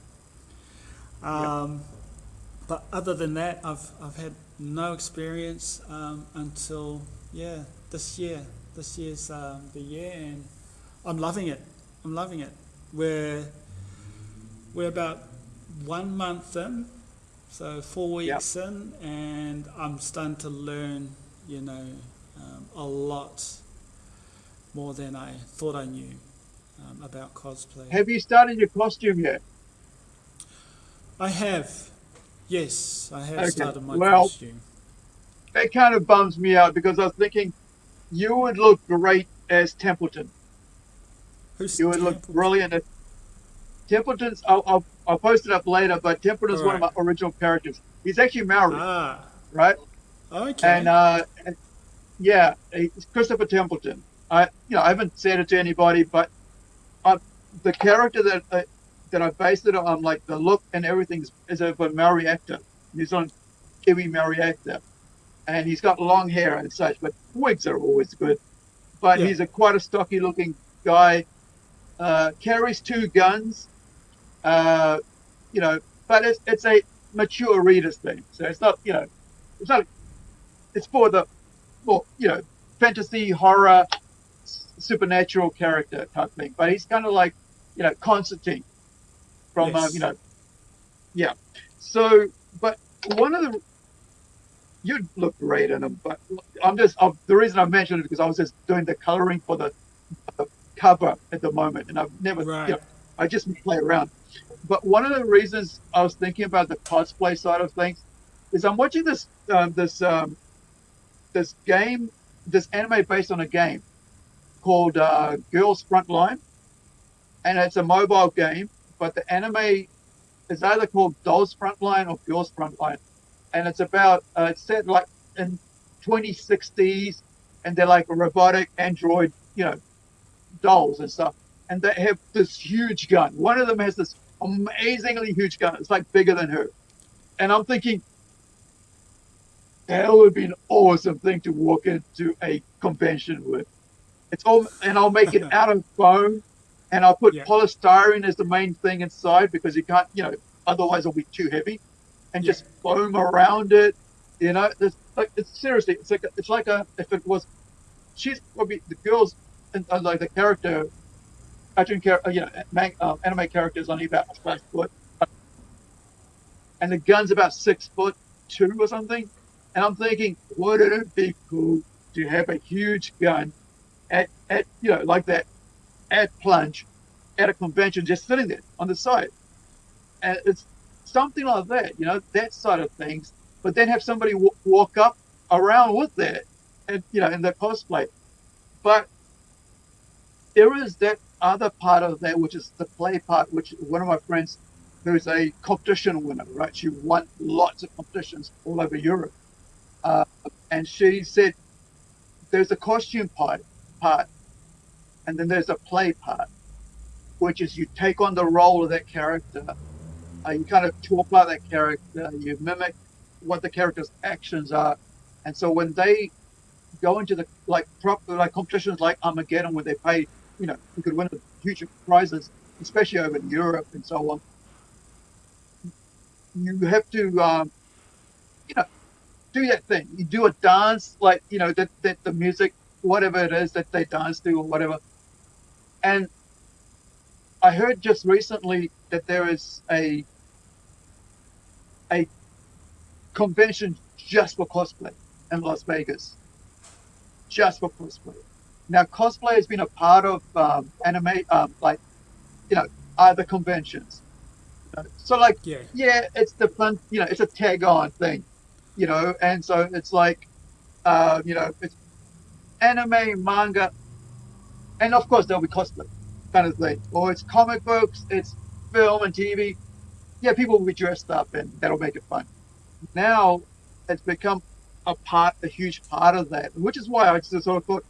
Speaker 2: Um, But other than that, I've I've had no experience um, until yeah this year. This year's um, the year, and I'm loving it. I'm loving it. We're we're about one month in, so four weeks in, and I'm starting to learn, you know, a lot more than I thought I knew um, about cosplay.
Speaker 1: Have you started your costume yet?
Speaker 2: I have, yes, I have
Speaker 1: Okay,
Speaker 2: started my
Speaker 1: well-
Speaker 2: costume.
Speaker 1: That kind of bums me out because I was thinking you would look great as Templeton.
Speaker 2: Who's
Speaker 1: You would look brilliant as Templeton's. I'll, I'll, I'll post it up later, but Templeton's one of my original characters. He's actually Maori,
Speaker 2: Ah,
Speaker 1: right?
Speaker 2: okay.
Speaker 1: And uh, yeah, it's Christopher Templeton. I, you know, I haven't said it to anybody, but uh, the character that uh, that I based it on, like the look and everything, is, is of a Maori actor. He's on Kiwi Maori actor, and he's got long hair and such. But wigs are always good. But
Speaker 2: Yeah.
Speaker 1: he's a quite a stocky looking guy. Uh, carries two guns. Uh, you know, but it's it's a mature readers thing, so it's not you know, it's not it's for the well, you know, fantasy, horror, s- supernatural character type thing. But he's kind of like, you know, Constantine from, uh,
Speaker 2: Yes.
Speaker 1: you know, yeah. So, but one of the, you'd look great in him, but I'm just, i the reason I mentioned it because I was just doing the coloring for the, the cover at the moment, and I've never, you know, I just play around. But one of the reasons I was thinking about the cosplay side of things is I'm watching this um, this um, this game, this anime based on a game called uh, Girls Frontline, and it's a mobile game. But the anime is either called Dolls Frontline or Girls Frontline, and it's about uh, it's set like in 2060s, and they're like robotic android, you know, dolls and stuff, and they have this huge gun. One of them has this amazingly huge gun. It's like bigger than her, and I'm thinking that would be an awesome thing to walk into a convention with. It's all, and I'll make it out of foam, and I'll put
Speaker 2: Yeah.
Speaker 1: polystyrene as the main thing inside because you can't, you know, otherwise it'll be too heavy, and
Speaker 2: Yeah.
Speaker 1: just foam around it. You know, it's like it's seriously, it's like a, it's like a if it was, she's probably the girls, and uh, like the character, cartoon character, you know, man, um, anime character is only about five foot, and the gun's about six foot two or something. And I'm thinking, wouldn't it be cool to have a huge gun at, at you know, like that at plunge at a convention just sitting there on the side? And it's something like that, you know, that side of things. But then have somebody walk up around with that, and you know, in the cosplay. But there is that other part of that, which is the play part, which one of my friends who's a competition winner, right? She won lots of competitions all over Europe. Uh, and she said there's a costume part, part, and then there's a play part, which is you take on the role of that character. Uh, you kind of talk like that character, you mimic what the character's actions are. And so when they go into the like prop like competitions like Armageddon where they pay, you know, you could win huge prizes, especially over in Europe and so on. You have to, um, you know, do that thing. You do a dance like you know that that the music, whatever it is that they dance to or whatever. And I heard just recently that there is a a convention just for cosplay in Las Vegas, just for cosplay. Now, cosplay has been a part of um, anime, um, like you know, other conventions. So, like,
Speaker 2: yeah,
Speaker 1: yeah, it's the fun, you know, it's a tag on thing, you know, and so it's like, uh, you know, it's anime, manga, and of course there'll be cosplay kind of thing, or it's comic books, it's film and TV. Yeah, people will be dressed up, and that'll make it fun. Now it's become a part, a huge part of that, which is why I just sort of thought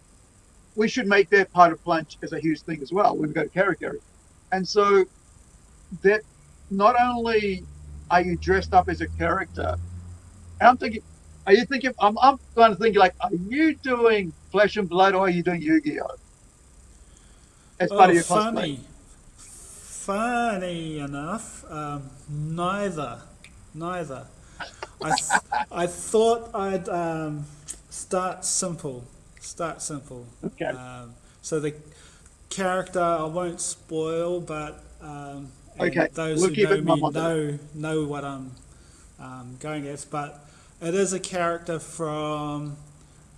Speaker 1: we should make that part of Plunge as a huge thing as well when we go to Karikari. and so that not only are you dressed up as a character, I'm thinking, are you thinking? I'm, I'm kind of thinking like, are you doing Flesh and Blood or are you doing Yu-Gi-Oh? As part
Speaker 2: oh,
Speaker 1: of your
Speaker 2: funny.
Speaker 1: cosplay.
Speaker 2: Funny enough, um, neither, neither. I, th- I thought I'd um, start simple, start simple.
Speaker 1: Okay.
Speaker 2: Um, so the character I won't spoil, but um,
Speaker 1: Okay,
Speaker 2: those
Speaker 1: we'll
Speaker 2: who know me know know what I'm um, going at. But it is a character from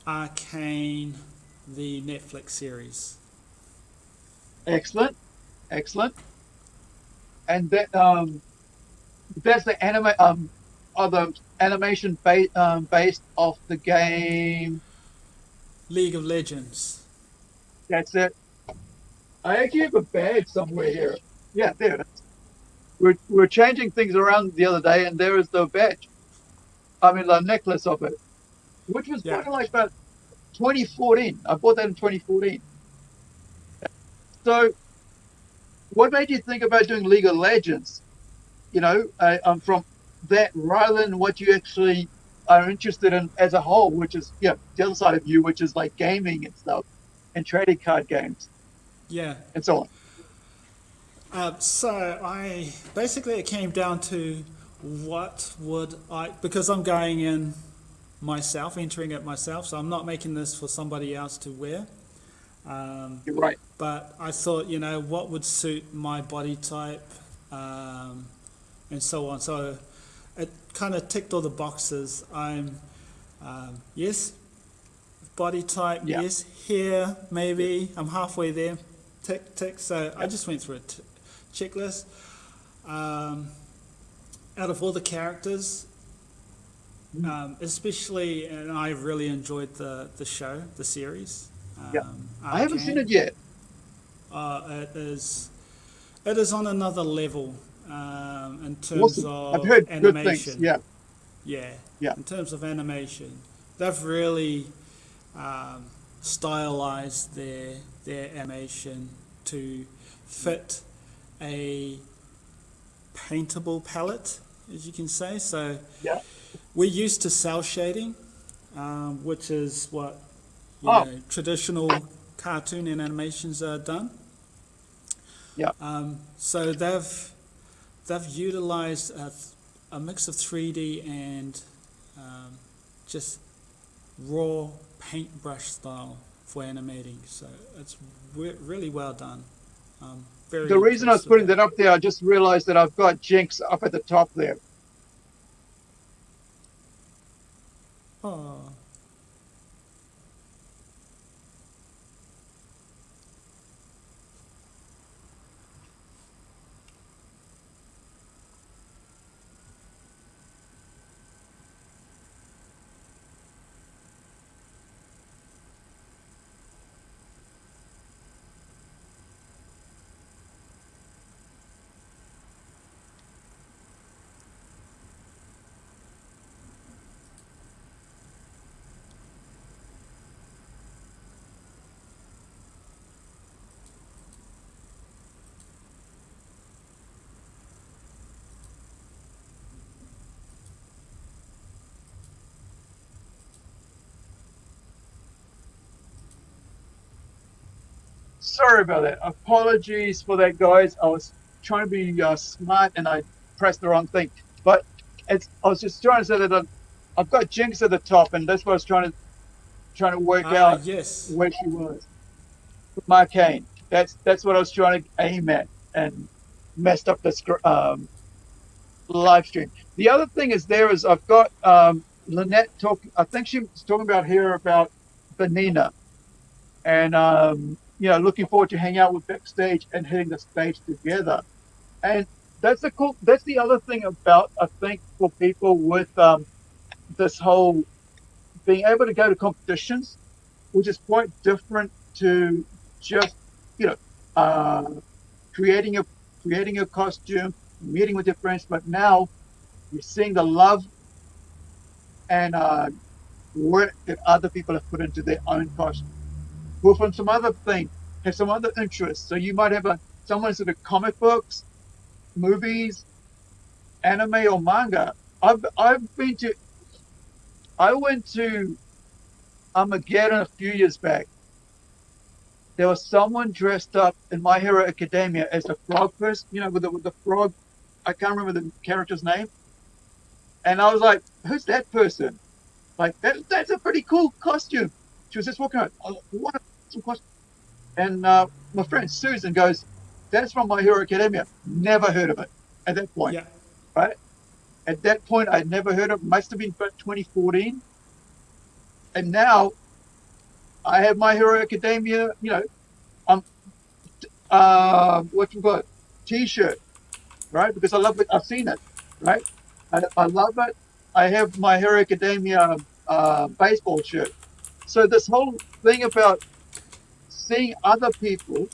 Speaker 2: Arcane, the Netflix series.
Speaker 1: Excellent, excellent. And that um, that's the anime um, or the animation ba- um, based off the game.
Speaker 2: League of Legends.
Speaker 1: That's it. I actually have a badge somewhere here. Yeah, there it is. We're, we're changing things around the other day, and there is the badge. I mean, the necklace of it, which was
Speaker 2: Yeah.
Speaker 1: probably like about 2014. I bought that in 2014. So, what made you think about doing League of Legends? You know, uh, um, from that rather than what you actually are interested in as a whole, which is yeah, the other side of you, which is like gaming and stuff, and trading card games
Speaker 2: Yeah.
Speaker 1: and so on.
Speaker 2: Uh, so I basically it came down to what would I because I'm going in myself, entering it myself. So I'm not making this for somebody else to wear. Um,
Speaker 1: You're right.
Speaker 2: but I thought, you know, what would suit my body type, um, and so on. So it kind of ticked all the boxes. I'm um, yes, body type,
Speaker 1: Yeah.
Speaker 2: yes, hair maybe. I'm halfway there. Tick tick. So I just went through a t- checklist. Um, out of all the characters, um, especially, and I really enjoyed the the show, the series. Um,
Speaker 1: Yeah. I haven't seen it yet.
Speaker 2: Uh, it is, it is on another level um, in terms
Speaker 1: Awesome.
Speaker 2: of
Speaker 1: I've heard
Speaker 2: animation.
Speaker 1: Yeah.
Speaker 2: yeah,
Speaker 1: Yeah.
Speaker 2: In terms of animation, they've really um, stylized their their animation to fit a paintable palette, as you can say. So
Speaker 1: Yeah.
Speaker 2: we're used to cel shading, um, which is what you
Speaker 1: Oh.
Speaker 2: know, traditional cartoon and animations are done.
Speaker 1: Yeah.
Speaker 2: Um, so they've they've utilized a, a mix of 3D and um, just raw paintbrush style for animating. So it's re- really well done. Um, very
Speaker 1: The reason I was putting that up there, I just realized that I've got Jinx up at the top there.
Speaker 2: Oh,
Speaker 1: Sorry about that. Apologies for that, guys. I was trying to be uh, smart and I pressed the wrong thing. But it's, I was just trying to say that I've, I've got Jinx at the top, and that's what I was trying to trying to work
Speaker 2: ah,
Speaker 1: out
Speaker 2: yes.
Speaker 1: where she was. Mark Kane. That's that's what I was trying to aim at, and messed up the um, live stream. The other thing is there is I've got um, Lynette talking. I think she was talking about here about Benina, and um, you know, looking forward to hang out with backstage and hitting the stage together. And that's the cool. That's the other thing about I think for people with um, this whole being able to go to competitions, which is quite different to just you know uh, creating a creating a costume, meeting with your friends. But now you're seeing the love and uh, work that other people have put into their own costume. Who from some other thing have some other interests. So you might have a someone's into comic books, movies, anime or manga. I've I've been to. I went to Armageddon a few years back. There was someone dressed up in My Hero Academia as a frog person, you know, with the, with the frog. I can't remember the character's name. And I was like, "Who's that person?" Like that, that's a pretty cool costume. She was just walking around. Oh, what a awesome costume! And uh, my friend Susan goes, "That's from My Hero Academia." Never heard of it at that point.
Speaker 2: Yeah.
Speaker 1: Right. At that point, I'd never heard of. it. Must have been about 2014. And now, I have My Hero Academia. You know, um, uh, what you call it, T-shirt, right? Because I love it. I've seen it, right? I, I love it. I have My Hero Academia uh, baseball shirt. So this whole thing about seeing other people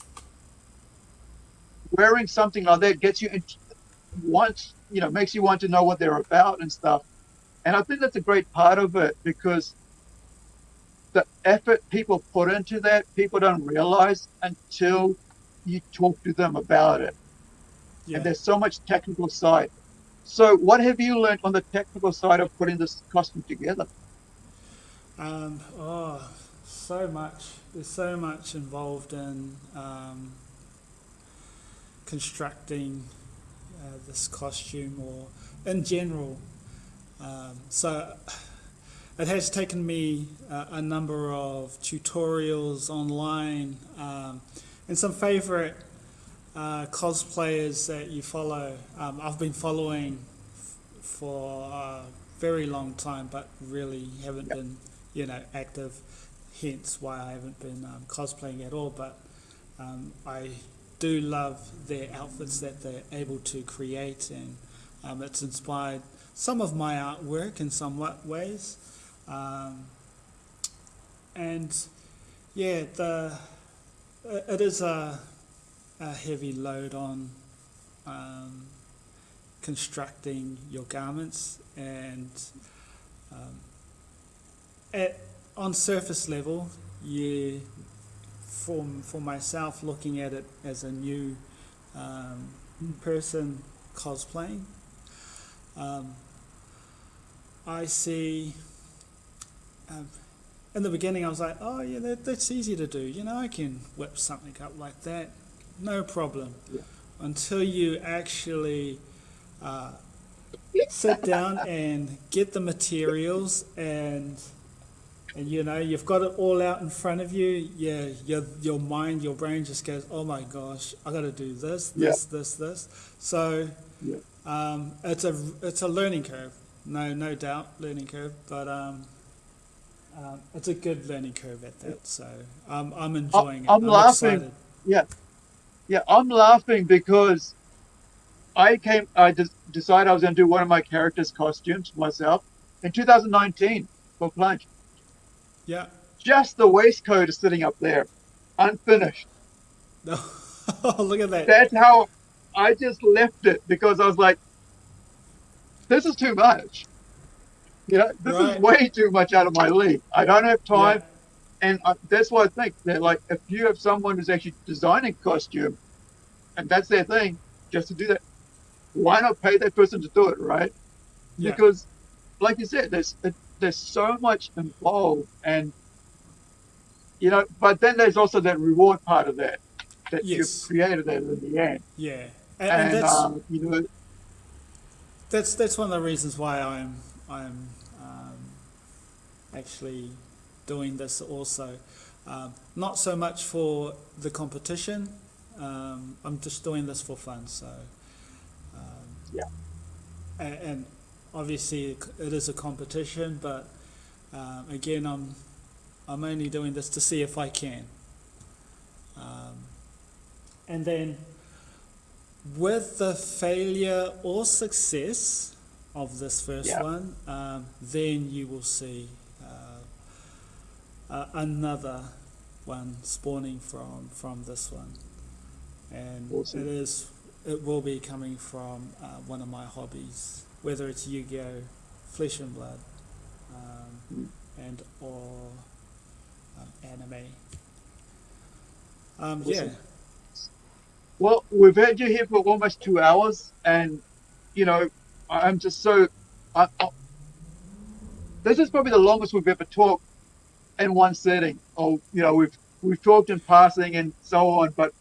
Speaker 1: wearing something like that gets you into wants you know makes you want to know what they're about and stuff. And I think that's a great part of it because the effort people put into that people don't realize until you talk to them about it.
Speaker 2: Yeah.
Speaker 1: And there's so much technical side. So what have you learned on the technical side of putting this costume together?
Speaker 2: Um, oh, so much. There's so much involved in um, constructing uh, this costume or in general. Um, so it has taken me uh, a number of tutorials online um, and some favorite uh, cosplayers that you follow. Um, I've been following f- for a very long time, but really haven't
Speaker 1: Yep.
Speaker 2: been, you know, active. Hence why I haven't been um, cosplaying at all. But um, I do love their outfits that they're able to create, and um, it's inspired some of my artwork in some ways. Um, and yeah, the it is a, a heavy load on um, constructing your garments, and um, at on surface level, you for for myself looking at it as a new um, person cosplaying. Um, I see. Um, in the beginning, I was like, "Oh yeah, that, that's easy to do. You know, I can whip something up like that, no problem."
Speaker 1: Yeah.
Speaker 2: Until you actually uh, sit down and get the materials and and you know you've got it all out in front of you. Yeah, your your mind, your brain just goes, "Oh my gosh, I got to do this,
Speaker 1: Yeah.
Speaker 2: this, this, this." So
Speaker 1: Yeah.
Speaker 2: um, it's a it's a learning curve, no no doubt, learning curve. But um, um, it's a good learning curve at that. So um, I'm enjoying it.
Speaker 1: I'm laughing.
Speaker 2: excited.
Speaker 1: Yeah, yeah I'm laughing because I came. I just decided I was going to do one of my characters' costumes myself in 2019 for Plunge.
Speaker 2: Yeah.
Speaker 1: Just the waistcoat is sitting up there, unfinished.
Speaker 2: oh, look at that.
Speaker 1: That's how I just left it because I was like, "This is too much." You know, this
Speaker 2: Right.
Speaker 1: is way too much out of my league. I don't have time.
Speaker 2: Yeah.
Speaker 1: And I, that's why I think that, like, if you have someone who's actually designing costume, and that's their thing, just to do that, why not pay that person to do it, right?
Speaker 2: Yeah.
Speaker 1: Because, like you said, there's it, there's so much involved, and you know, but then there's also that reward part of that that
Speaker 2: Yes.
Speaker 1: you've created that in the end,
Speaker 2: Yeah. And, and
Speaker 1: and,
Speaker 2: that's
Speaker 1: um, you know,
Speaker 2: that's that's one of the reasons why I'm I'm um, actually doing this also. Um, not so much for the competition. Um, I'm just doing this for fun. So um,
Speaker 1: Yeah.
Speaker 2: And, and obviously it is a competition, but um, again, I'm I'm only doing this to see if I can. Um, and then with the failure or success of this first
Speaker 1: Yeah.
Speaker 2: one, um, then you will see uh, uh, another one spawning from from this one, and
Speaker 1: Awesome.
Speaker 2: it is it will be coming from uh, one of my hobbies, whether it's Yu-Gi-Oh, Flesh and Blood, um, and or um, anime. Um, yeah.
Speaker 1: Well, we've had you here for almost two hours, and you know, I'm just so. I, I, this is probably the longest we've ever talked in one setting. Or you know, we've we've talked in passing and so on, but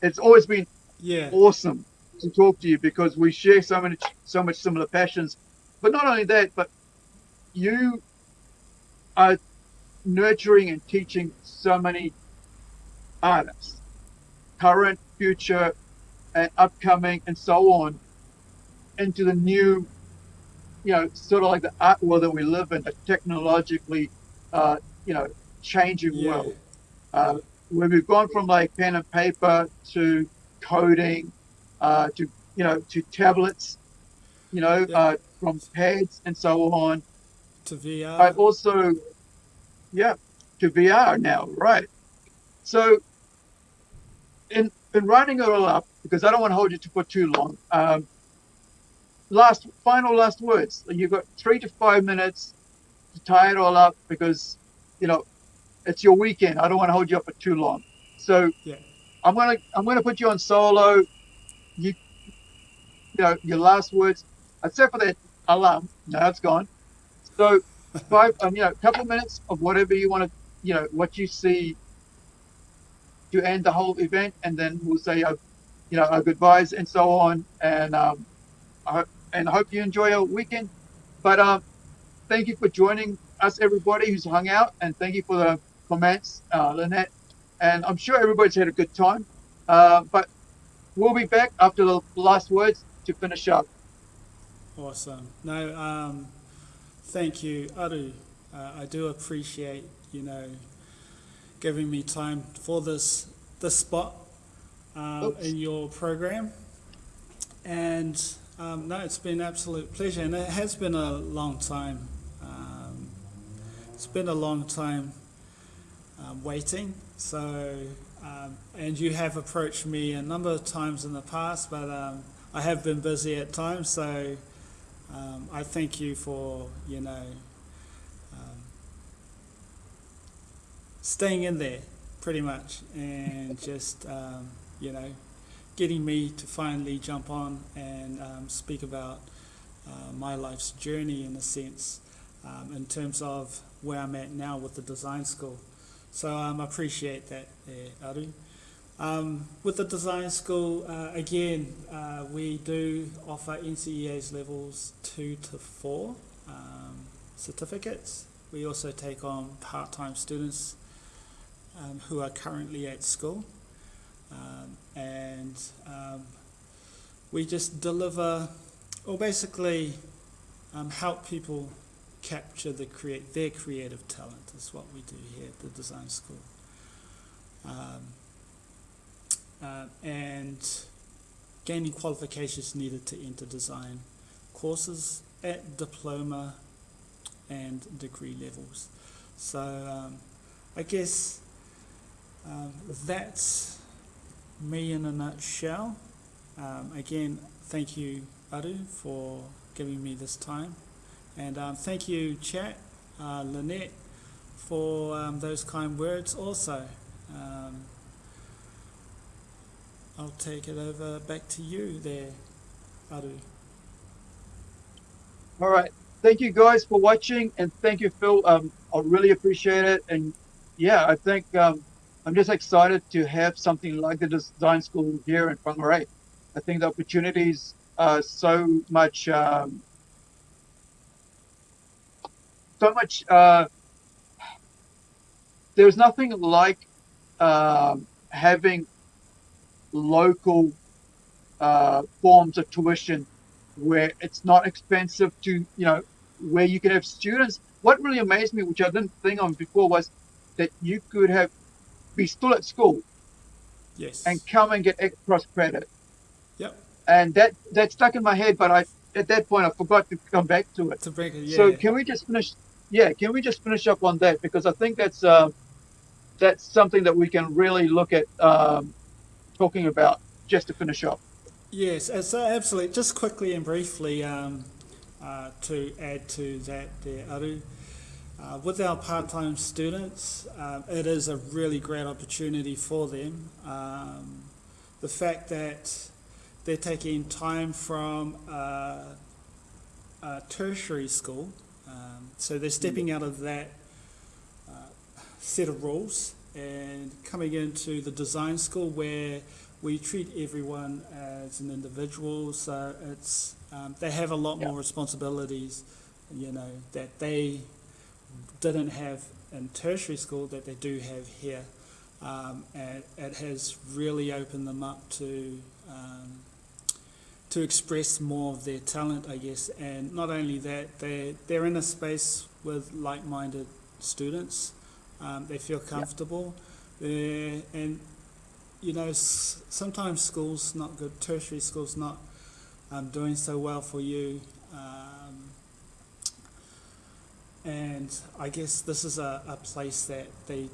Speaker 1: it's always been
Speaker 2: Yeah.
Speaker 1: awesome to talk to you because we share so many so much similar passions. But not only that, but you are nurturing and teaching so many artists, current, future, and upcoming, and so on, into the new, you know, sort of like the art world that we live in, a technologically, uh, you know, changing
Speaker 2: Yeah.
Speaker 1: world. Uh, where we've gone from like pen and paper to coding, uh, to you know, to tablets, you know,
Speaker 2: Yeah.
Speaker 1: uh, from pads and so on.
Speaker 2: To VR.
Speaker 1: I also, yeah, to VR now, right? So, in in writing it all up, because I don't want to hold you to for too long. Um, last, final, last words. You've got three to five minutes to tie it all up, because you know it's your weekend. I don't want to hold you up for too long. So,
Speaker 2: Yeah.
Speaker 1: I'm gonna I'm gonna put you on solo. You, you know, your last words, except for that alarm. Now it's gone. So five, um, you know, a couple of minutes of whatever you want to, you know, what you see to end the whole event, and then we'll say, uh, you know, our goodbyes and so on. And um, I, hope- and I hope you enjoy your weekend. But um, thank you for joining us, everybody who's hung out, and thank you for the comments, uh, Lynette. And I'm sure everybody's had a good time. Uh, but we'll be back after the last words to finish up.
Speaker 2: Awesome. No, um, thank you, Aru. Uh, I do appreciate, you know, giving me time for this this spot um, in your program. And um, no, it's been an absolute pleasure, and it has been a long time. Um, it's been a long time um, waiting. So, um, and you have approached me a number of times in the past, but um, I have been busy at times. So, um, I thank you for you know um, staying in there pretty much and just um, you know getting me to finally jump on and um, speak about uh, my life's journey in a sense um, in terms of where I'm at now with the design school. So um, I appreciate that there, Aru. Um, with the design school, uh, again, uh, we do offer NCEA's levels two to four um, certificates. We also take on part-time students um, who are currently at school, um, and um, we just deliver, or basically um, help people capture the create their creative talent. Is what we do here at the design school. Um, uh, and gaining qualifications needed to enter design courses at diploma and degree levels. So um, I guess um, that's me in a nutshell. Um, again, thank you, Aru, for giving me this time. And um, thank you, chat, uh, Lynette, for um, those kind words also. Um, I'll take it over back to you there, Aru.
Speaker 1: All right. Thank you guys for watching, and thank you, Phil. Um, I really appreciate it. And yeah, I think um, I'm just excited to have something like the design school here in Whangarei. I think the opportunities are so much, um, so much. Uh, there's nothing like um, having local uh, forms of tuition where it's not expensive to, you know, where you can have students. What really amazed me, which I didn't think of before, was that you could have be still at school
Speaker 2: Yes.
Speaker 1: and come and get cross credit.
Speaker 2: Yep.
Speaker 1: And that that stuck in my head, but I at that point I forgot to come back to it.
Speaker 2: break yeah.
Speaker 1: So can we just finish? Yeah, can we just finish up on that because I think that's uh, that's something that we can really look at um, talking about just to finish up.
Speaker 2: Yes, uh, so absolutely. Just quickly and briefly um, uh, to add to that there, Aru. Uh, with our part-time students, um, it is a really great opportunity for them um, the fact that they're taking time from uh, a tertiary school, um, so they're stepping out of that uh, set of rules and coming into the design school where we treat everyone as an individual. So it's um, they have a lot
Speaker 1: Yeah.
Speaker 2: more responsibilities, you know, that they didn't have in tertiary school that they do have here. Um, and it has really opened them up to um, to express more of their talent, I guess. And not only that, they they're in a space with like-minded students. Um, they feel comfortable, They're- and you know s- sometimes schools not good, tertiary schools not um, doing so well for you. Um, and I guess this is a, a place that they,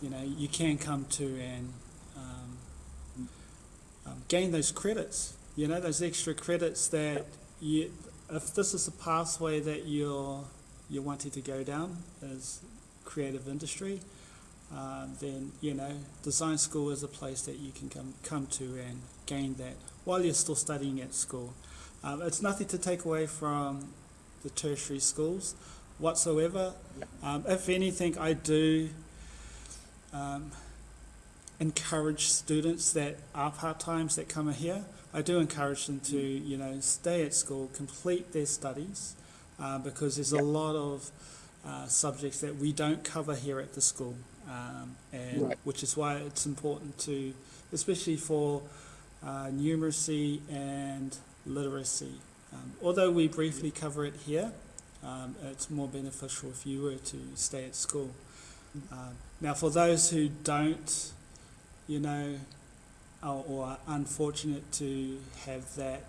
Speaker 2: you know, you can come to and um, um, gain those credits. You know, those extra credits that you, if this is a pathway that you're you're wanting to go down as creative industry, uh, then you know, design school is a place that you can come come to and gain that while you're still studying at school. Um, it's nothing to take away from the tertiary schools whatsoever. Um, if anything, I do um, encourage students that are part-times that come here. I do encourage them to, you know, stay at school, complete their studies, uh, because there's
Speaker 1: Yeah.
Speaker 2: a lot of uh, subjects that we don't cover here at the school, um, and
Speaker 1: Right.
Speaker 2: which is why it's important to, especially for uh, numeracy and literacy. Um, although we briefly cover it here, um, it's more beneficial if you were to stay at school. Um, now, for those who don't, you know, or, unfortunate to have that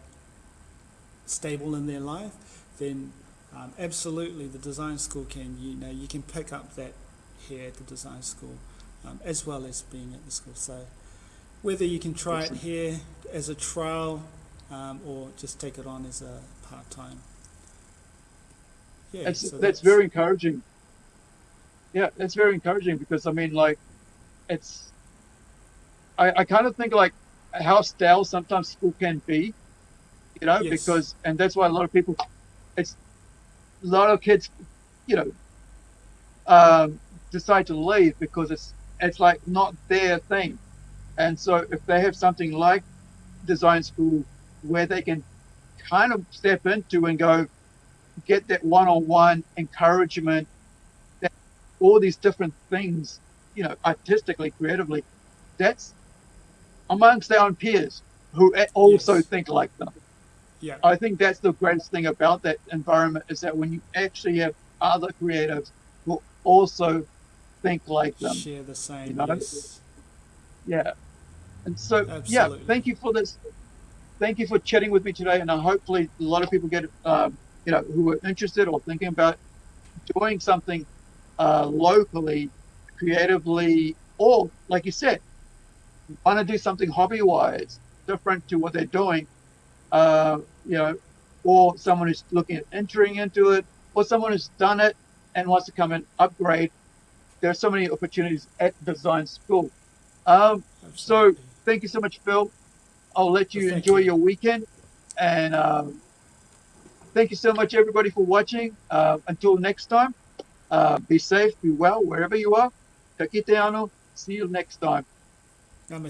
Speaker 2: stable in their life, then um, absolutely the design school can, you know, you can pick up that here at the design school um, as well as being at the school. So whether you can try it here as a trial um, or just take it on as a part-time. Yeah,
Speaker 1: that's
Speaker 2: so
Speaker 1: that's very encouraging. Yeah, that's very encouraging because I mean, like, it's. I, I kind of think like how stale sometimes school can be, you know,
Speaker 2: Yes.
Speaker 1: because and that's why a lot of people, it's a lot of kids, you know, um, decide to leave because it's it's like not their thing, and so if they have something like design school where they can kind of step into and go get that one-on-one encouragement that all these different things you know artistically creatively that's amongst their own peers who also
Speaker 2: Yes.
Speaker 1: think like them
Speaker 2: yeah,
Speaker 1: i think that's the greatest thing about that environment is that when you actually have other creatives who also think like them
Speaker 2: share the same.
Speaker 1: you know?
Speaker 2: yes.
Speaker 1: yeah and so yeah thank you for this thank you for chatting with me today and uh, hopefully a lot of people get um, you know who are interested or thinking about doing something uh, locally creatively or like you said want to do something hobby wise different to what they're doing uh, you know or someone who's looking at entering into it or someone who's done it and wants to come and upgrade there are so many opportunities at design school um, so thank you so much, Phil. I'll let you
Speaker 2: Well,
Speaker 1: enjoy
Speaker 2: you.
Speaker 1: your weekend. And um, thank you so much, everybody, for watching. Uh, until next time, uh, be safe, be well, wherever you are. Ka kite. See you next time.
Speaker 2: 那么